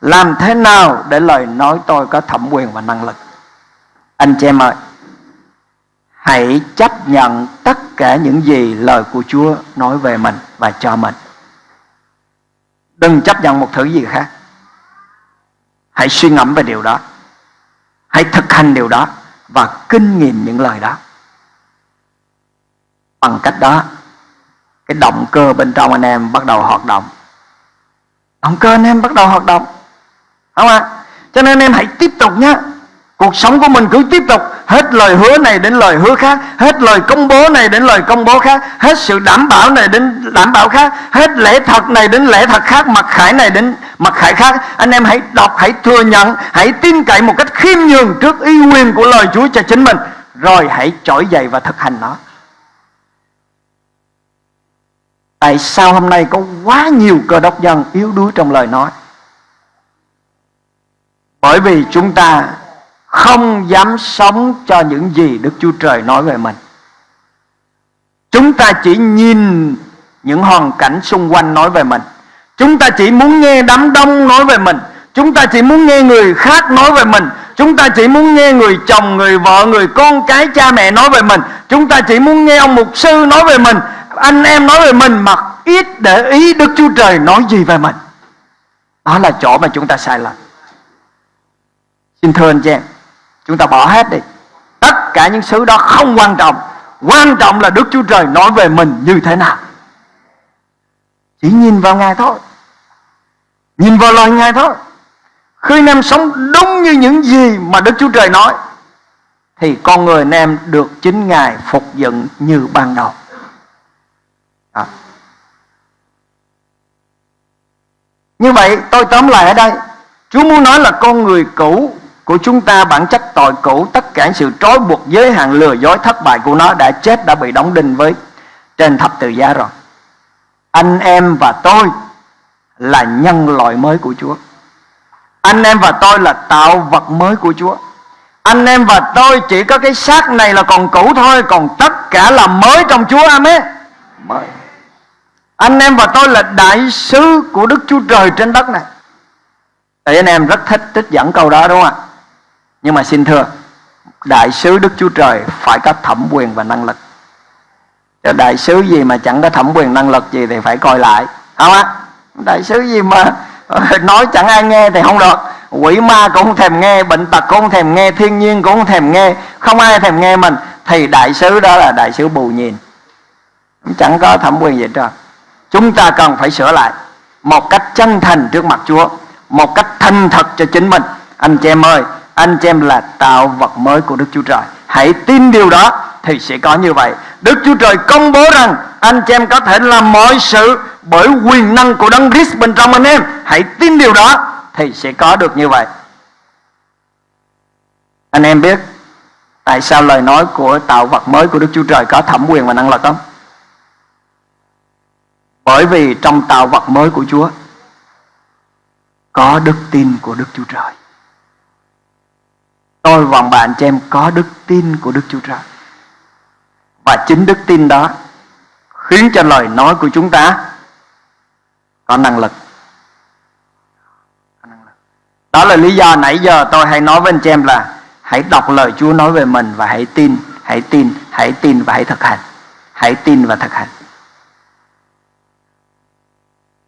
Làm thế nào để lời nói tôi có thẩm quyền và năng lực? Anh chị em ơi, Hãy chấp nhận tất cả những gì lời của Chúa nói về mình và cho mình Đừng chấp nhận một thứ gì khác. Hãy suy ngẫm về điều đó. Hãy thực hành điều đó Và kinh nghiệm những lời đó. Bằng cách đó, Cái động cơ bên trong anh em bắt đầu hoạt động. Động cơ anh em bắt đầu hoạt động. Không ạ? À? Cho nên anh em hãy tiếp tục nhé Cuộc sống của mình cứ tiếp tục Hết lời hứa này đến lời hứa khác Hết lời công bố này đến lời công bố khác Hết sự đảm bảo này đến đảm bảo khác Hết lẽ thật này đến lẽ thật khác Mặc khải này đến mặc khải khác. Anh em hãy đọc, hãy thừa nhận Hãy tin cậy một cách khiêm nhường Trước ý quyền của lời Chúa cho chính mình. Rồi hãy trỗi dậy và thực hành nó. Tại sao hôm nay có quá nhiều cơ đốc nhân yếu đuối trong lời nói? Bởi vì chúng ta không dám sống cho những gì Đức Chúa Trời nói về mình. Chúng ta chỉ nhìn những hoàn cảnh xung quanh nói về mình. Chúng ta chỉ muốn nghe đám đông nói về mình. Chúng ta chỉ muốn nghe người khác nói về mình. Chúng ta chỉ muốn nghe người chồng, người vợ, người con cái, cha mẹ nói về mình. Chúng ta chỉ muốn nghe ông mục sư nói về mình. Anh em nói về mình mà ít để ý Đức Chúa Trời nói gì về mình. Đó là chỗ mà chúng ta sai lầm. Xin thưa anh chị em Chúng ta bỏ hết đi. Tất cả những thứ đó không quan trọng. Quan trọng là Đức Chúa Trời nói về mình như thế nào. Chỉ nhìn vào ngài thôi. Nhìn vào lời ngài thôi. Khi anh em sống đúng như những gì mà đức chúa trời nói, thì con người anh em được chính ngài phục dựng như ban đầu. À. như vậy, tôi tóm lại ở đây. Chúa muốn nói là con người cũ của chúng ta bản chất tội cũ, tất cả sự trói buộc giới hạn lừa dối thất bại của nó đã chết, đã bị đóng đinh với trên thập tự giá rồi. Anh em và tôi là nhân loại mới của Chúa. Anh em và tôi là tạo vật mới của Chúa. Anh em và tôi chỉ có cái xác này là còn cũ thôi, còn tất cả là mới trong Chúa. Amen. Mới. Anh em và tôi là đại sứ của Đức Chúa Trời trên đất này. Thì anh em rất thích trích dẫn câu đó, đúng không ạ? Nhưng mà xin thưa, đại sứ Đức Chúa Trời phải có thẩm quyền và năng lực. Chứ đại sứ gì mà chẳng có thẩm quyền năng lực gì thì phải coi lại, không á đại sứ gì mà ờ, nói chẳng ai nghe thì không được. Quỷ ma cũng không thèm nghe, bệnh tật cũng không thèm nghe, thiên nhiên cũng không thèm nghe, không ai thèm nghe mình. Thì đại sứ đó là đại sứ bù nhìn. Chẳng có thẩm quyền gì hết chúng ta cần phải sửa lại một cách chân thành trước mặt Chúa, một cách thành thật cho chính mình. Anh chị em ơi anh chị em là tạo vật mới của Đức Chúa Trời. Hãy tin điều đó thì sẽ có như vậy. Đức Chúa Trời công bố rằng anh chị em có thể làm mọi sự bởi quyền năng của Đấng Christ bên trong anh em. Hãy tin điều đó thì sẽ có được như vậy. Anh em biết tại sao lời nói của tạo vật mới của Đức Chúa Trời có thẩm quyền và năng lực không? Bởi vì trong tạo vật mới của Chúa có đức tin của Đức Chúa Trời tôi và bạn cho em có đức tin của Đức Chúa Trời và chính đức tin đó khiến cho lời nói của chúng ta có năng lực đó là lý do nãy giờ tôi hay nói với anh chị em là hãy đọc lời Chúa nói về mình và hãy tin, hãy tin, hãy tin và hãy thực hành. Hãy tin và thực hành.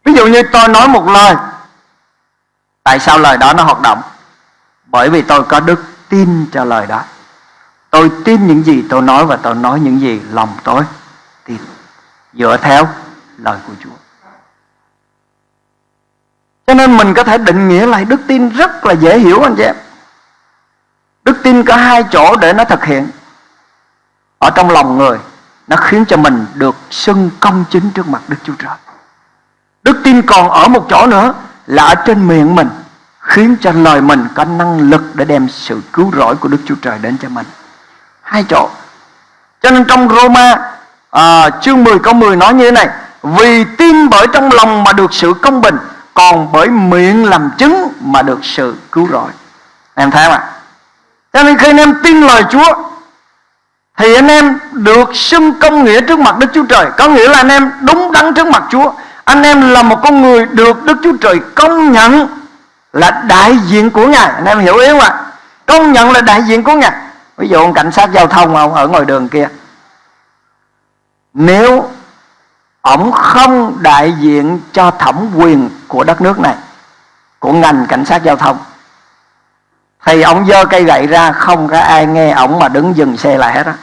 Ví dụ như tôi nói một lời Tại sao lời đó nó hoạt động? Bởi vì tôi có đức tin cho lời đó. Tôi tin những gì tôi nói và tôi nói những gì lòng tôi tin. Dựa theo lời của Chúa. Cho nên mình có thể định nghĩa lại đức tin rất là dễ hiểu, anh chị em. Đức tin có hai chỗ để nó thực hiện. Ở trong lòng người, Nó khiến cho mình được xưng công chính trước mặt Đức Chúa Trời. Đức tin còn ở một chỗ nữa Là ở trên miệng mình. Khiến cho lời mình có năng lực Để đem sự cứu rỗi của Đức Chúa Trời đến cho mình. Hai chỗ. Cho nên trong Roma à, Chương 10 câu 10 nói như thế này Vì tin bởi trong lòng mà được sự công bình Còn bởi miệng làm chứng Mà được sự cứu rỗi. Em thấy không ạ? Cho nên khi anh em tin lời Chúa Thì anh em được xưng công nghĩa trước mặt Đức Chúa Trời. Có nghĩa là anh em đúng đắn trước mặt Chúa. Anh em là một con người được Đức Chúa Trời công nhận là đại diện của Ngài. Anh em hiểu ý không ạ? Công nhận là đại diện của Ngài. Ví dụ ông cảnh sát giao thông ông ở ngoài đường kia. Nếu ông không đại diện cho thẩm quyền của đất nước này, của ngành cảnh sát giao thông, thì ông dơ cây gậy ra, không có ai nghe ổng mà đứng dừng xe lại hết á.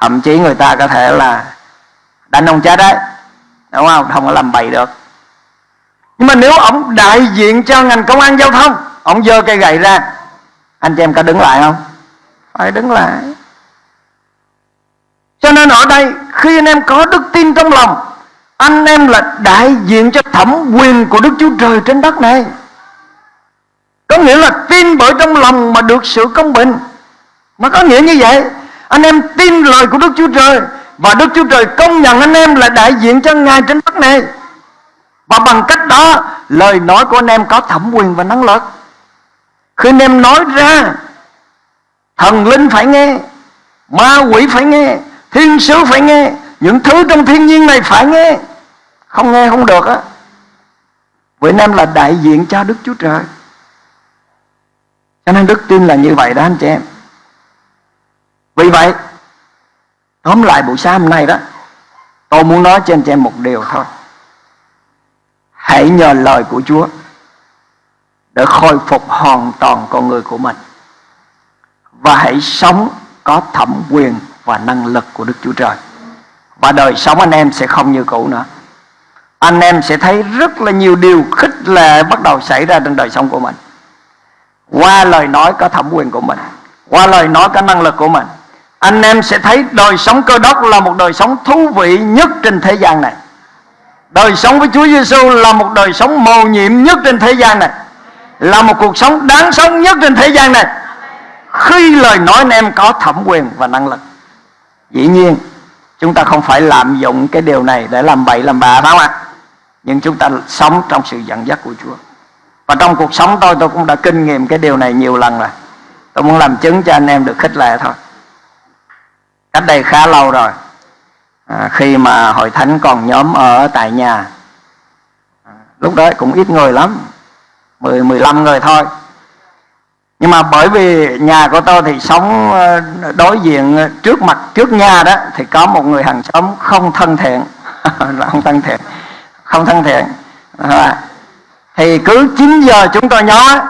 Thậm chí người ta có thể là đánh ông chết đấy. Đúng không? Không có làm bậy được nhưng mà nếu ông đại diện cho ngành công an giao thông, ông dơ cây gậy ra, anh chị em có đứng lại không? Phải đứng lại. Cho nên ở đây, khi anh em có đức tin trong lòng, anh em là đại diện cho thẩm quyền của Đức Chúa Trời trên đất này. Có nghĩa là tin bởi trong lòng mà được sự công bình. Mà có nghĩa như vậy, anh em tin lời của Đức Chúa Trời và Đức Chúa Trời công nhận anh em là đại diện cho Ngài trên đất này và bằng cách đó, lời nói của anh em có thẩm quyền và năng lực. Khi anh em nói ra, Thần linh phải nghe, Ma quỷ phải nghe, Thiên sứ phải nghe, Những thứ trong thiên nhiên này phải nghe. Không nghe không được á. Vậy anh em là đại diện cho Đức Chúa Trời. Cho nên đức tin là như vậy đó anh chị em. Vì vậy, Tóm lại buổi sáng hôm nay đó, Tôi muốn nói cho anh chị em một điều thôi. Hãy nhờ lời của Chúa Để khôi phục hoàn toàn con người của mình và hãy sống có thẩm quyền và năng lực của Đức Chúa Trời. Và đời sống anh em sẽ không như cũ nữa. anh em sẽ thấy rất là nhiều điều khích lệ bắt đầu xảy ra trong đời sống của mình qua lời nói có thẩm quyền của mình, qua lời nói có năng lực của mình, anh em sẽ thấy đời sống cơ đốc là một đời sống thú vị nhất trên thế gian này đời sống với Chúa Giêsu là một đời sống mầu nhiệm nhất trên thế gian này, là một cuộc sống đáng sống nhất trên thế gian này. Khi lời nói anh em có thẩm quyền và năng lực, dĩ nhiên chúng ta không phải lạm dụng cái điều này để làm bậy, làm bạ, phải không ạ? Nhưng chúng ta sống trong sự dẫn dắt của Chúa. Và trong cuộc sống tôi tôi cũng đã kinh nghiệm cái điều này nhiều lần rồi. Tôi muốn làm chứng cho anh em được khích lệ thôi. Cách đây khá lâu rồi à, khi mà hội thánh còn nhóm ở tại nhà à, lúc đó cũng ít người lắm 10 15 người thôi. Nhưng mà bởi vì nhà của tôi thì sống ờ, đối diện trước mặt trước nhà đó thì có một người hàng xóm không thân thiện. Không thân thiện không thân thiện. À, thì cứ 9 giờ chúng tôi nhó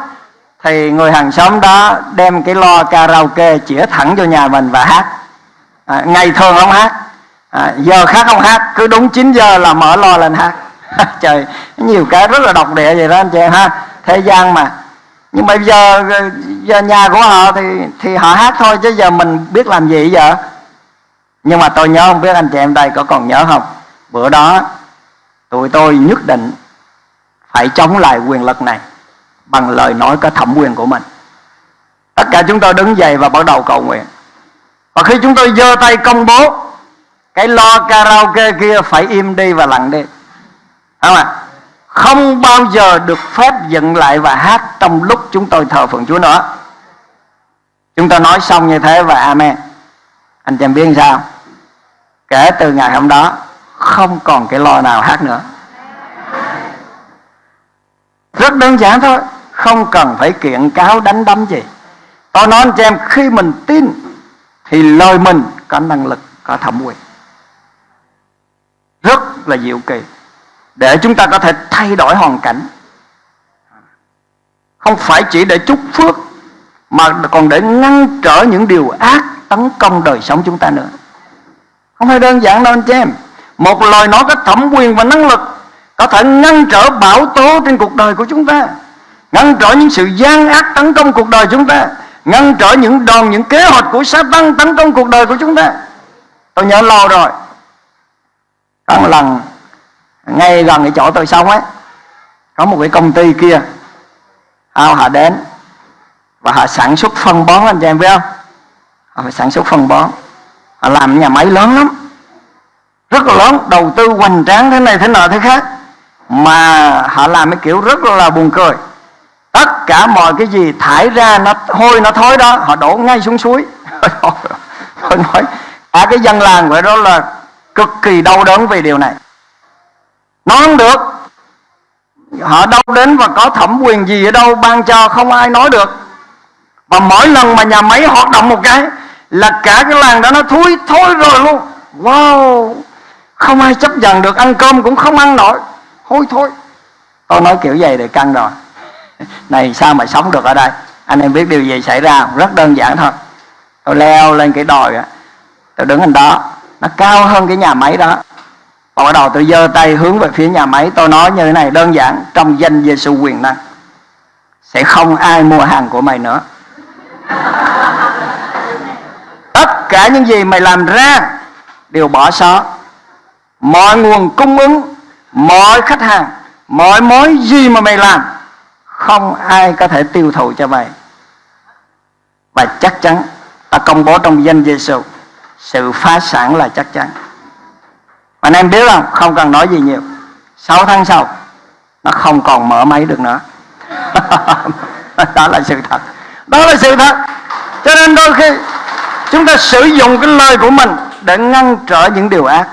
thì người hàng xóm đó đem cái lo karaoke chĩa thẳng vô nhà mình và hát. À, ngày thường không hát à, giờ khác không hát cứ đúng 9 giờ là mở lo lên hát. Trời nhiều cái rất là độc địa vậy đó anh chị ha. Thế gian mà. Nhưng bây giờ giờ nhà của họ thì thì họ hát thôi chứ giờ mình biết làm gì giờ? Nhưng mà tôi nhớ không biết anh chị em đây có còn nhớ không? Bữa đó tụi tôi nhất định phải chống lại quyền lực này bằng lời nói có thẩm quyền của mình. Tất cả chúng tôi đứng dậy và bắt đầu cầu nguyện. Và khi chúng tôi giơ tay công bố cái lo karaoke kia phải im đi và lặng đi. Không ạ? Không bao giờ được phép dựng lại và hát trong lúc chúng tôi thờ phượng Chúa nữa. Chúng ta nói xong như thế và amen. Anh chị em biết sao? Kể từ ngày hôm đó, không còn cái lo nào hát nữa. Rất đơn giản thôi, không cần phải kiện cáo đánh đấm gì. Tôi nói anh chị em, khi mình tin thì lời mình có năng lực, có thẩm quyền rất là diệu kỳ. Để chúng ta có thể thay đổi hoàn cảnh. Không phải chỉ để chúc phước, mà còn để ngăn trở những điều ác tấn công đời sống chúng ta nữa. Không phải đơn giản đâu anh chị em. Một lời nói có thẩm quyền và năng lực có thể ngăn trở bão tố trên cuộc đời của chúng ta, ngăn trở những sự gian ác tấn công cuộc đời chúng ta, ngăn trở những đòn, những kế hoạch của Satan tấn công cuộc đời của chúng ta. Tôi nhớ lâu rồi có một lần, ngay gần cái chỗ tôi sống ấy, có một cái công ty kia, ao họ đến, và họ sản xuất phân bón anh chị em, biết không? Họ phải sản xuất phân bón. Họ làm nhà máy lớn lắm, rất là lớn, đầu tư hoành tráng thế này thế nọ thế khác. Mà họ làm cái kiểu rất là buồn cười. Tất cả mọi cái gì thải ra, nó hôi, nó thối đó, họ đổ ngay xuống suối. Tôi nói cả cái dân làng vậy đó là cực kỳ đau đớn về điều này. Nó không được. Họ đâu đến và có thẩm quyền gì ở đâu, ban cho không ai nói được. Và mỗi lần mà nhà máy hoạt động một cái, là cả cái làng đó nó thúi thối rồi luôn. Wow! Không ai chấp nhận được, ăn cơm cũng không ăn nổi. Hôi thôi tôi nói kiểu vậy để căng rồi. Này, sao mà sống được ở đây? Anh em biết điều gì xảy ra rất đơn giản thôi. Tôi leo lên cái đồi tôi đứng ở đó nó cao hơn cái nhà máy đó. Và bắt đầu tôi giơ tay hướng về phía nhà máy. Tôi nói như thế này, đơn giản, trong danh Giêsu quyền năng, sẽ không ai mua hàng của mày nữa. Tất cả những gì mày làm ra, đều bỏ xó mọi nguồn cung ứng, mọi khách hàng, mọi mối gì mà mày làm, không ai có thể tiêu thụ cho mày. Và chắc chắn, ta công bố trong danh Giêsu sự phá sản là chắc chắn. Anh em biết không? Không cần nói gì nhiều. 6 tháng sau, nó không còn mở máy được nữa. Đó là sự thật. Đó là sự thật. Cho nên đôi khi chúng ta sử dụng cái lời của mình để ngăn trở những điều ác,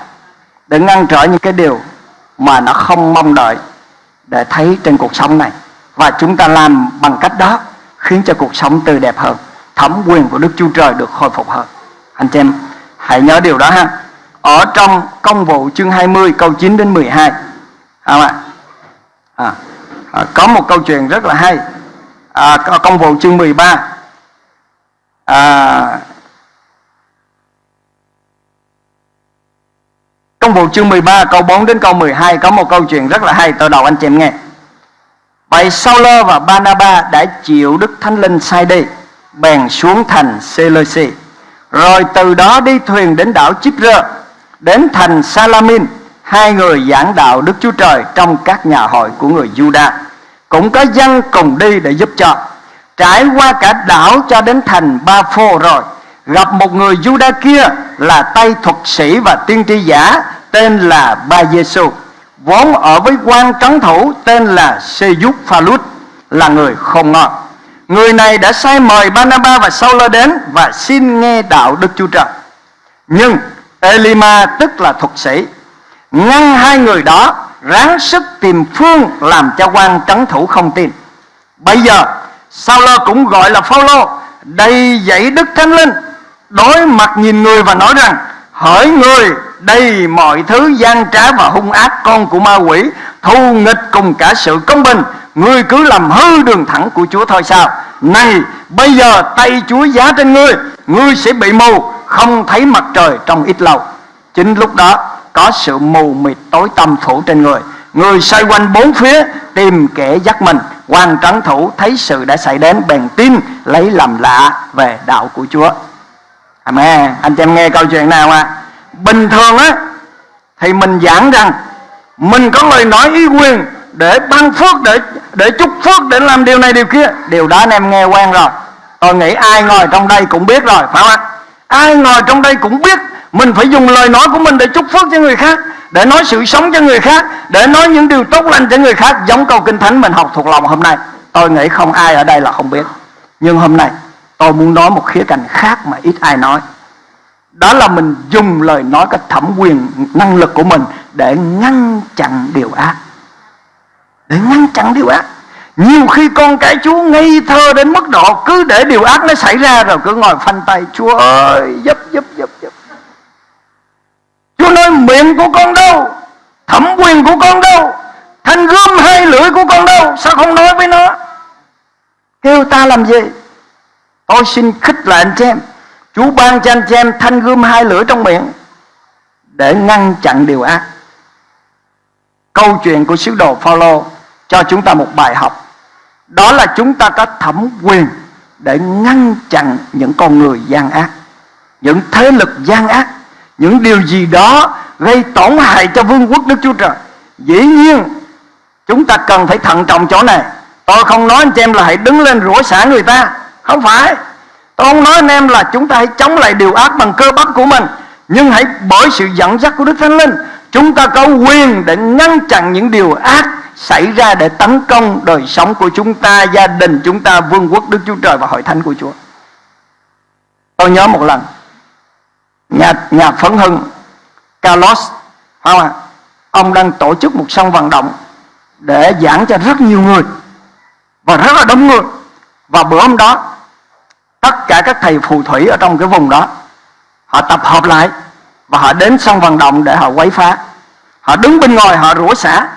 để ngăn trở những cái điều mà nó không mong đợi để thấy trên cuộc sống này. Và chúng ta làm bằng cách đó khiến cho cuộc sống tươi đẹp hơn, thẩm quyền của Đức Chúa Trời được khôi phục hơn. Anh chị em hãy nhớ điều đó ha. Ở trong công vụ chương 20 câu 9 đến 12 không ạ? À, à, có một câu chuyện rất là hay. À, công vụ chương 13 à, Công vụ chương 13 câu 4 đến câu 12 có một câu chuyện rất là hay tôi đầu anh chị em nghe. Vậy Sauler và Barnaba đã chịu Đức Thánh Linh sai đi, bèn xuống thành Seleucia. Rồi từ đó đi thuyền đến đảo Chipre, đến thành Salamin, hai người giảng đạo Đức Chúa Trời trong các nhà hội của người Juda. Cũng có dân cùng đi để giúp cho. Trải qua cả đảo cho đến thành Ba Phô rồi, gặp một người Juda kia là tay thuật sĩ và tiên tri giả tên là Ba Giêsu vốn ở với quan trấn thủ tên là Seyuk Phalut là người không ngon. Người này đã sai mời Banaba và Saulo đến và xin nghe đạo Đức Chúa Trời. Nhưng Elima, tức là thuật sĩ, ngăn hai người đó ráng sức tìm phương làm cho quan trấn thủ không tin. Bây giờ Saulo cũng gọi là Phaolô, đầy dẫy Đức Thánh Linh, đối mặt nhìn người và nói rằng, hỡi người đây mọi thứ gian trá và hung ác con của ma quỷ, thù nghịch cùng cả sự công bình ngươi cứ làm hư đường thẳng của chúa thôi sao? Này, bây giờ tay chúa giá trên ngươi ngươi sẽ bị mù, không thấy mặt trời trong ít lâu. Chính lúc đó, có sự mù mịt tối tăm phủ trên người. Người xoay quanh bốn phía, tìm kẻ dắt mình. Quan trấn thủ thấy sự đã xảy đến, bèn tin, lấy làm lạ về đạo của chúa. Amen. Anh chị em nghe câu chuyện nào à bình thường á, thì mình giảng rằng, mình có lời nói ý quyền để ban phước, để để chúc phước để làm điều này điều kia. Điều đó anh em nghe quen rồi. Tôi nghĩ ai ngồi trong đây cũng biết rồi, phải không ạ? Ai ngồi trong đây cũng biết mình phải dùng lời nói của mình để chúc phước cho người khác, để nói sự sống cho người khác, để nói những điều tốt lành cho người khác, giống câu kinh thánh mình học thuộc lòng hôm nay. Tôi nghĩ không ai ở đây là không biết. Nhưng hôm nay, tôi muốn nói một khía cạnh khác mà ít ai nói. Đó là mình dùng lời nói cái thẩm quyền, năng lực của mình để ngăn chặn điều ác để ngăn chặn điều ác. Nhiều khi con cái chúa ngây thơ đến mức độ cứ để điều ác nó xảy ra rồi cứ ngồi phanh tay, chúa ơi, giúp giúp giúp giúp. Chúa nói, miệng của con đâu? Thẩm quyền của con đâu? Thanh gươm hai lưỡi của con đâu? Sao không nói với nó? Kêu ta làm gì? Tôi xin khích lại anh chị em. Chúa ban cho anh chị em thanh gươm hai lưỡi trong miệng để ngăn chặn điều ác. Câu chuyện của sứ đồ Phaolô cho chúng ta một bài học. Đó là chúng ta có thẩm quyền để ngăn chặn những con người gian ác, những thế lực gian ác, những điều gì đó gây tổn hại cho vương quốc Đức Chúa Trời. Dĩ nhiên chúng ta cần phải thận trọng chỗ này. Tôi không nói anh chị em là hãy đứng lên rủa xả người ta, không phải Tôi không nói anh em là chúng ta hãy chống lại điều ác bằng cơ bắp của mình Nhưng hãy bởi sự dẫn dắt của Đức Thánh Linh Chúng ta có quyền để ngăn chặn những điều ác xảy ra để tấn công đời sống của chúng ta, gia đình chúng ta, vương quốc Đức Chúa Trời và hội thánh của Chúa. Tôi nhớ một lần, nhà nhà phấn hưng Carlos, không à, ông đang tổ chức một sân vận động để giảng cho rất nhiều người và rất là đông người. Và bữa hôm đó tất cả các thầy phù thủy ở trong cái vùng đó họ tập hợp lại và họ đến sân vận động để họ quấy phá họ đứng bên ngoài họ rủa xả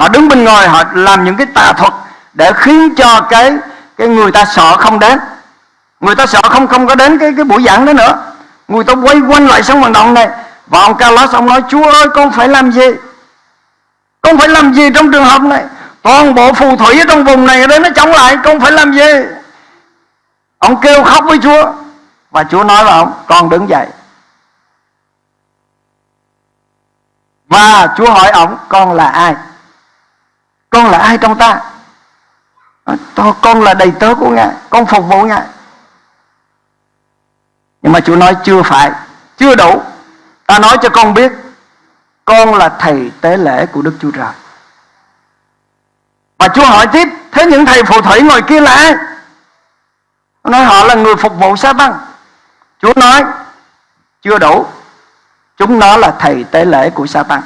họ đứng bên ngoài, họ làm những cái tà thuật để khiến cho cái cái người ta sợ không đến. Người ta sợ không không có đến cái cái buổi giảng đó nữa. Người ta quay quanh lại sân vận động này. Và ông Carlos ông nói, Chúa ơi, con phải làm gì? Con phải làm gì trong trường hợp này? Toàn bộ phù thủy ở trong vùng này đấy nó chống lại, con phải làm gì? Ông kêu khóc với Chúa. Và Chúa nói là ông, Con đứng dậy. Và Chúa hỏi ông, Con là ai? Con là ai trong ta? Con là đầy tớ của Ngài, Con phục vụ Ngài. Nhưng mà Chúa nói chưa phải, Chưa đủ. Ta nói cho con biết, Con là thầy tế lễ của Đức Chúa Trời. Và Chúa hỏi tiếp, Thế những thầy phù thủy ngồi kia là ai? Nói, họ là người phục vụ sa tăng Chúa nói, chưa đủ. Chúng nó là thầy tế lễ của sa tăng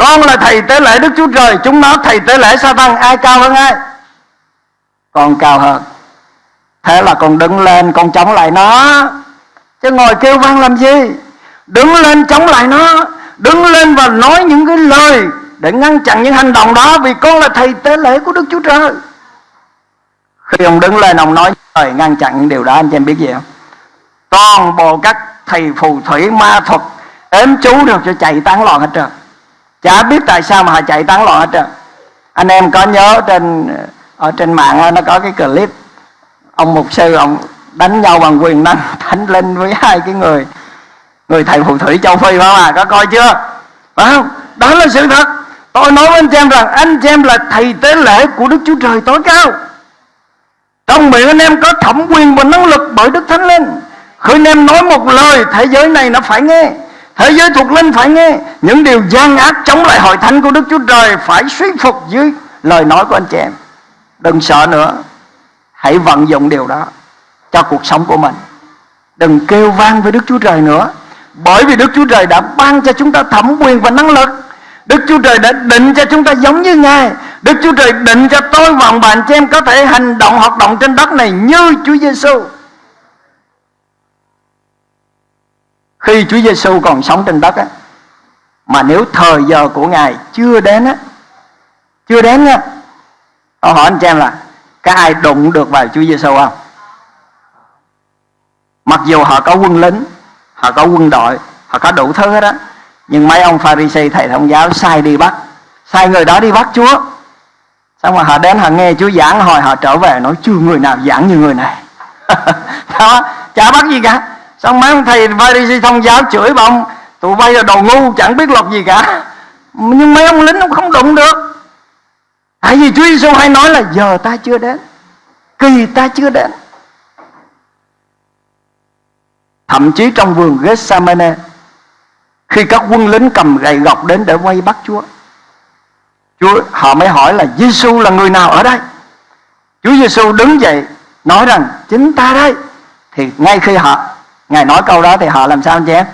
con là thầy tế lễ Đức Chúa Trời, Chúng nó thầy tế lễ sa tăng, Ai cao hơn ai? Con cao hơn. Thế là con đứng lên, con chống lại nó. Chứ ngồi kêu vang làm gì? Đứng lên chống lại nó. Đứng lên và nói những cái lời Để ngăn chặn những hành động đó, Vì con là thầy tế lễ của Đức Chúa Trời. Khi ông đứng lên, ông nói lời ngăn chặn những điều đó, anh chị em biết gì không? Toàn bộ các thầy phù thủy, ma thuật ếm chú được cho chạy tán loạn hết trơn chả biết tại sao mà họ chạy tán loạn hết trơn. Anh em có nhớ trên ờ, ở trên mạng nó có cái clip, ông mục sư, ông đánh nhau bằng quyền năng thánh linh với hai cái người người thầy phù thủy châu phi phải không à có coi chưa? Phải không? Đó là sự thật. Tôi nói với anh em rằng, anh em là thầy tế lễ của đức chúa trời tối cao. Trong miệng anh em có thẩm quyền và năng lực bởi đức thánh linh. Khi anh em nói một lời, thế giới này nó phải nghe thế giới thuộc linh phải nghe. Những điều gian ác chống lại hội thánh của đức chúa trời phải suy phục dưới lời nói của anh chị em. Đừng sợ nữa. Hãy vận dụng điều đó cho cuộc sống của mình. Đừng kêu vang với đức chúa trời nữa. Bởi vì đức chúa trời đã ban cho chúng ta thẩm quyền và năng lực. Đức Chúa Trời đã định cho chúng ta giống như Ngài. Đức Chúa Trời định cho tôi và bạn chị em có thể hành động, hoạt động trên đất này như Chúa Giêsu. Khi Chúa Giêsu còn sống trên đất á mà nếu thời giờ của Ngài chưa đến á chưa đến á tôi hỏi anh chị em là có ai đụng được vào Chúa Giêsu không? Mặc dù họ có quân lính, họ có quân đội, họ có đủ thứ hết á nhưng mấy ông Pharisee thầy thông giáo sai đi bắt sai người đó đi bắt Chúa. Xong mà họ đến họ nghe Chúa giảng hồi họ trở về nói chưa người nào giảng như người này. Đó chả bắt gì cả xong mấy ông thầy Pharisee thông giáo chửi bà ông? Tụi bay là đồ ngu, chẳng biết luật gì cả. Nhưng mấy ông lính ông không đụng được. Tại vì Chúa Giêsu hay nói là giờ ta chưa đến, kỳ ta chưa đến. Thậm chí trong vườn Gethsemane, khi các quân lính cầm gậy gọc đến để quay bắt Chúa Chúa, họ mới hỏi là Giêsu là người nào ở đây? Chúa Giêsu đứng dậy, nói rằng, chính ta đây. Thì ngay khi họ ngài nói câu đó thì họ làm sao anh chị em?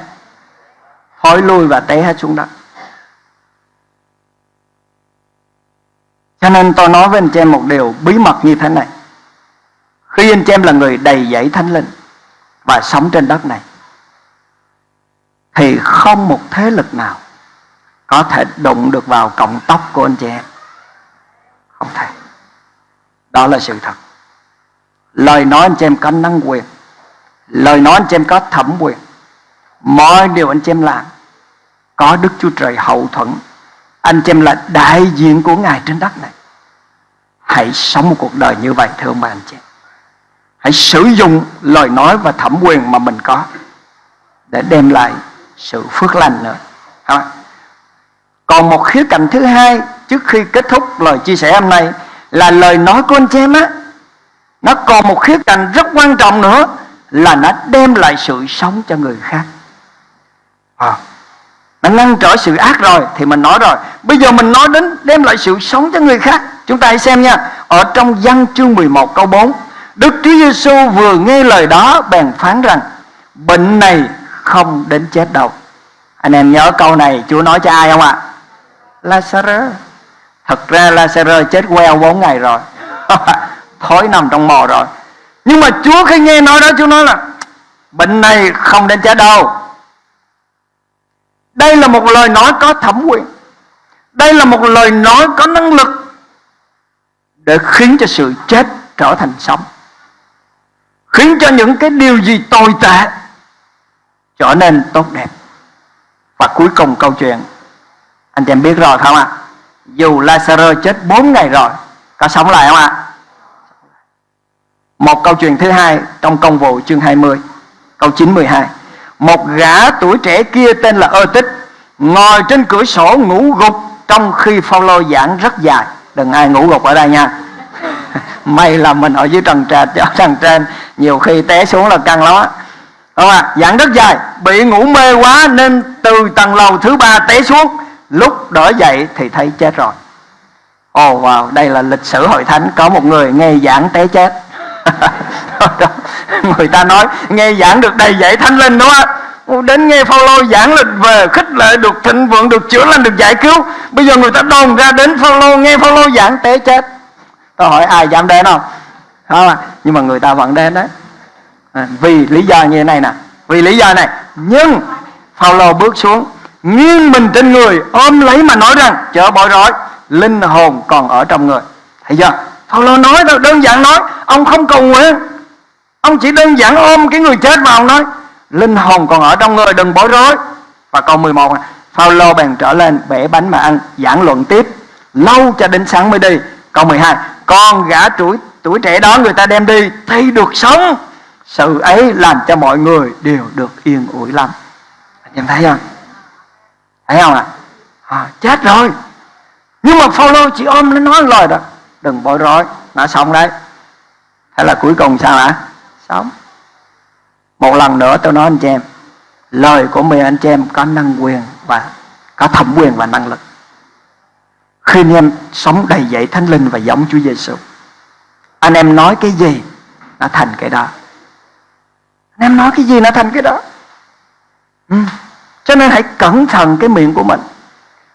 Thối lui và té hết xuống đất. Cho nên tôi nói với anh chị em một điều bí mật như thế này. Khi anh chị em là người đầy dẫy thánh linh và sống trên đất này, thì không một thế lực nào có thể đụng được vào cọng tóc của anh chị em. Không thể. Đó là sự thật. Lời nói anh chị em có năng quyền lời nói anh chị em có thẩm quyền. Mọi điều anh chị em làm, có đức chúa trời hậu thuẫn. Anh chị em là đại diện của ngài trên đất này. Hãy sống một cuộc đời như vậy, thưa ông bà anh chị hãy sử dụng lời nói và thẩm quyền mà mình có để đem lại sự phước lành nữa. Còn một khía cạnh thứ hai, trước khi kết thúc lời chia sẻ hôm nay, là lời nói của anh chị em á. Nó còn một khía cạnh rất quan trọng nữa là nó đem lại sự sống cho người khác. À, nó ngăn trở sự ác rồi thì mình nói rồi. Bây giờ mình nói đến đem lại sự sống cho người khác. Chúng ta hãy xem nha. Ở trong văn chương 11 câu 4 Đức Chúa Giêsu vừa nghe lời đó bèn phán rằng bệnh này không đến chết đâu. Anh em nhớ câu này Chúa nói cho ai không ạ? Lazarus. Thật ra Lazarus chết queo 4 ngày rồi. Thối nằm trong mồ rồi nhưng mà Chúa khi nghe nói đó, Chúa nói là, bệnh này không đến chết đâu. Đây là một lời nói có thẩm quyền. Đây là một lời nói có năng lực để khiến cho sự chết trở thành sống. Khiến cho những cái điều gì tồi tệ trở nên tốt đẹp. Và cuối cùng câu chuyện, anh chị em biết rồi không ạ? Dù Lazarus chết 4 ngày rồi, có sống lại không ạ? Một câu chuyện thứ hai trong công vụ chương 20 câu 9 12 một gã tuổi trẻ kia tên là ơ tích ngồi trên cửa sổ ngủ gục trong khi phao lô giảng rất dài. Đừng ai ngủ gục ở đây nha. May là mình ở dưới trần trệt ở trần trên nhiều khi té xuống là căng lắm á. Không à giảng rất dài bị ngủ mê quá nên từ tầng lầu thứ ba té xuống. Lúc đỡ dậy thì thấy chết rồi. Ồ oh, wow đây là lịch sử hội thánh có một người nghe giảng té chết. người ta nói nghe giảng được đầy dạy thánh linh đúng không? Đến nghe Phaolô giảng lịch về khích lệ được thịnh vượng được chữa lành được giải cứu. Bây giờ người ta đồn ra đến Phaolô nghe Phaolô giảng té chết. Tôi hỏi ai dám đến không? Không à? nhưng mà người ta vẫn đến đấy. À, vì lý do như thế này nè. Vì lý do này. Nhưng Phaolô bước xuống nghiêng mình trên người ôm lấy mà nói rằng chớ bỏ rối linh hồn còn ở trong người. Thấy chưa? Phaolô nói đâu đơn giản nói ông không cầu nguyện. Ông chỉ đơn giản ôm cái người chết vào nói linh hồn còn ở trong người đừng bối rối. Và câu 11 Phaolô bèn trở lên bể bánh mà ăn giảng luận tiếp. Lâu cho đến sáng mới đi. Câu 12 con gã tuổi tuổi trẻ đó người ta đem đi thì được sống. Sự ấy làm cho mọi người đều được yên ủi lắm. Anh em thấy không? Thấy không ạ? À? à, chết rồi. Nhưng mà Phaolô chỉ ôm nó nói lời đó đừng bối rối. Nó xong đấy. Thế là cuối cùng sao ạ sống. Một lần nữa tôi nói anh chị em lời của mình anh chị em có năng quyền và có thẩm quyền và năng lực. Khi anh em sống đầy dẫy thánh linh và giống Chúa Giêsu anh em nói cái gì nó thành cái đó. Anh em nói cái gì nó thành cái đó. Ừ. cho nên hãy cẩn thận cái miệng của mình.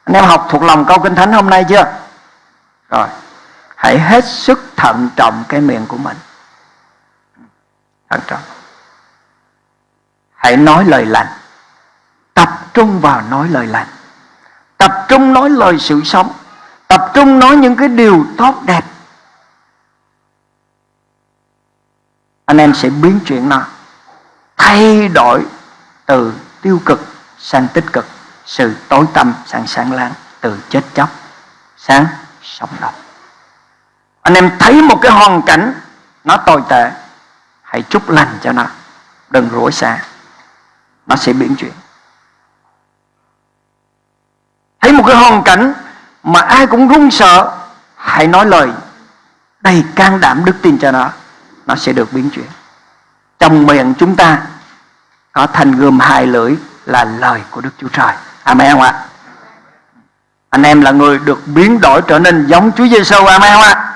Anh em học thuộc lòng câu kinh thánh hôm nay chưa? Rồi hãy hết sức thận trọng cái miệng của mình. Thận trọng. Hãy nói lời lành. Tập trung vào nói lời lành. Tập trung nói lời sự sống. Tập trung nói những cái điều tốt đẹp. Anh em sẽ biến chuyển nó. Thay đổi từ tiêu cực sang tích cực. Sự tối tâm sang sáng láng. Từ chết chóc sáng sống động anh em thấy một cái hoàn cảnh nó tồi tệ, hãy chúc lành cho nó. Đừng rủa xa. Nó sẽ biến chuyển. Thấy một cái hoàn cảnh mà ai cũng run sợ, hãy nói lời đầy can đảm đức tin cho nó. Nó sẽ được biến chuyển. Trong miệng chúng ta có thành gươm hai lưỡi là lời của đức chúa trời. Amen không ạ? Anh em là người được biến đổi trở nên giống chúa giêsu amen không ạ?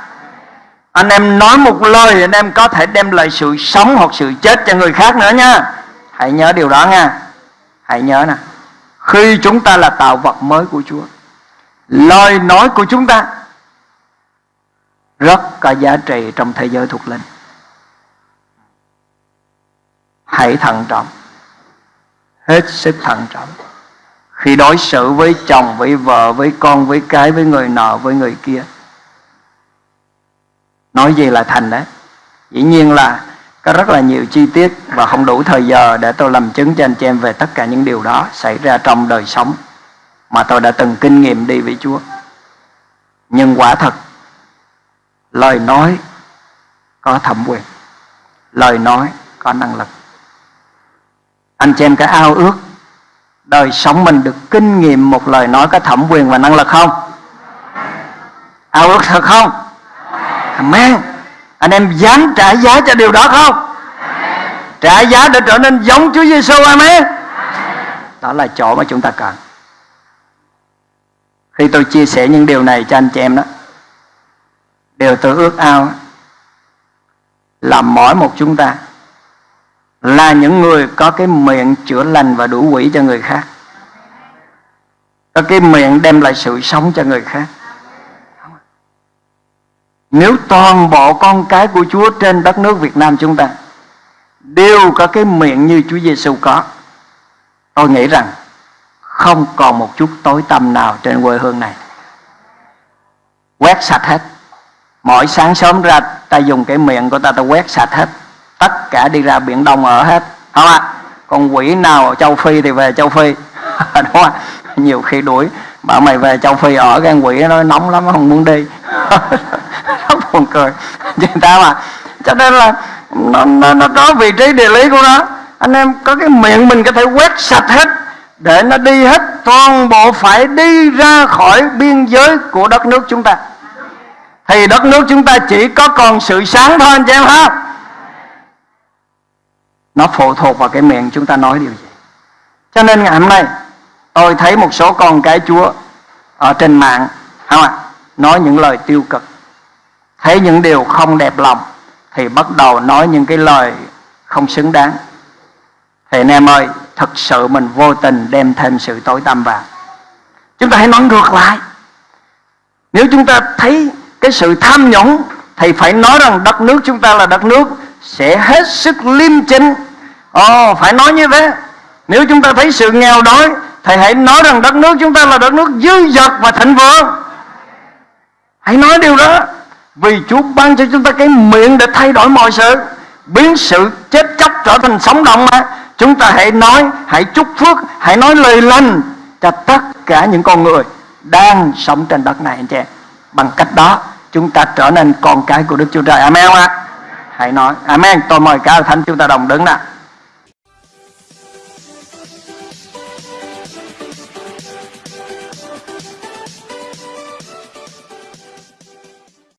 Anh em nói một lời anh em có thể đem lại sự sống hoặc sự chết cho người khác nữa nha. Hãy nhớ điều đó nha. Hãy nhớ nè. Khi chúng ta là tạo vật mới của chúa, lời nói của chúng ta rất có giá trị trong thế giới thuộc linh. Hãy thận trọng. Hết sức thận trọng. Khi đối xử với chồng, với vợ, với con, với cái, với người nọ, với người kia nói gì là thành đấy dĩ nhiên là có rất là nhiều chi tiết và không đủ thời giờ để tôi làm chứng cho anh chị em về tất cả những điều đó xảy ra trong đời sống mà tôi đã từng kinh nghiệm đi với Chúa. Nhưng quả thật lời nói có thẩm quyền, lời nói có năng lực. Anh chị em có ao ước đời sống mình được kinh nghiệm một lời nói có thẩm quyền và năng lực không? Ao ước thật không? Amen. Anh em dám trả giá cho điều đó không? Trả giá để trở nên giống Chúa Giêsu Amen. Đó là chỗ mà chúng ta cần. Khi tôi chia sẻ những điều này cho anh chị em đó Điều tôi ước ao Là mỗi một chúng ta Là những người có cái miệng chữa lành và đủ quỷ cho người khác Có cái miệng đem lại sự sống cho người khác nếu toàn bộ con cái của Chúa trên đất nước Việt Nam chúng ta Đều có cái miệng như Chúa Giêsu có, Tôi nghĩ rằng không còn một chút tối tăm nào trên quê hương này. Quét sạch hết. Mỗi sáng sớm ra, ta dùng cái miệng của ta ta quét sạch hết. Tất cả đi ra biển đông ở hết. Không ạ? Còn quỷ nào ở châu phi thì về châu phi. Đúng không nhiều khi đuổi, bảo mày về châu phi ở gan quỷ nó nóng lắm, không muốn đi. buồn cười. Người ta mà cho nên là nó, nó, nó có vị trí địa lý của nó. Anh em có cái miệng mình có thể quét sạch hết để nó đi hết toàn bộ phải đi ra khỏi biên giới của đất nước chúng ta. Thì đất nước chúng ta chỉ có còn sự sáng thôi anh chị em ha. Nó phụ thuộc vào cái miệng chúng ta nói điều gì. Cho nên ngày hôm nay tôi thấy một số con cái chúa ở trên mạng không ạ nói những lời tiêu cực thấy những điều không đẹp lòng thì bắt đầu nói những cái lời không xứng đáng. Thì anh em ơi thật sự mình vô tình đem thêm sự tối tăm vào. Chúng ta hãy nói ngược lại. Nếu chúng ta thấy cái sự tham nhũng thì phải nói rằng đất nước chúng ta là đất nước sẽ hết sức liêm chính. Ồ oh, phải nói như thế. Nếu chúng ta thấy sự nghèo đói thì hãy nói rằng đất nước chúng ta là đất nước dư dật và thịnh vượng. Hãy nói điều đó vì Chúa ban cho chúng ta cái miệng để thay đổi mọi sự, biến sự chết chóc trở thành sống động mà. Chúng ta hãy nói, hãy chúc phước, hãy nói lời lành cho tất cả những con người đang sống trên đất này, anh chị bằng cách đó, chúng ta trở nên con cái của Đức Chúa Trời. Amen ạ? À? hãy nói. Amen. Tôi mời cả thánh chúng ta đồng đứng nào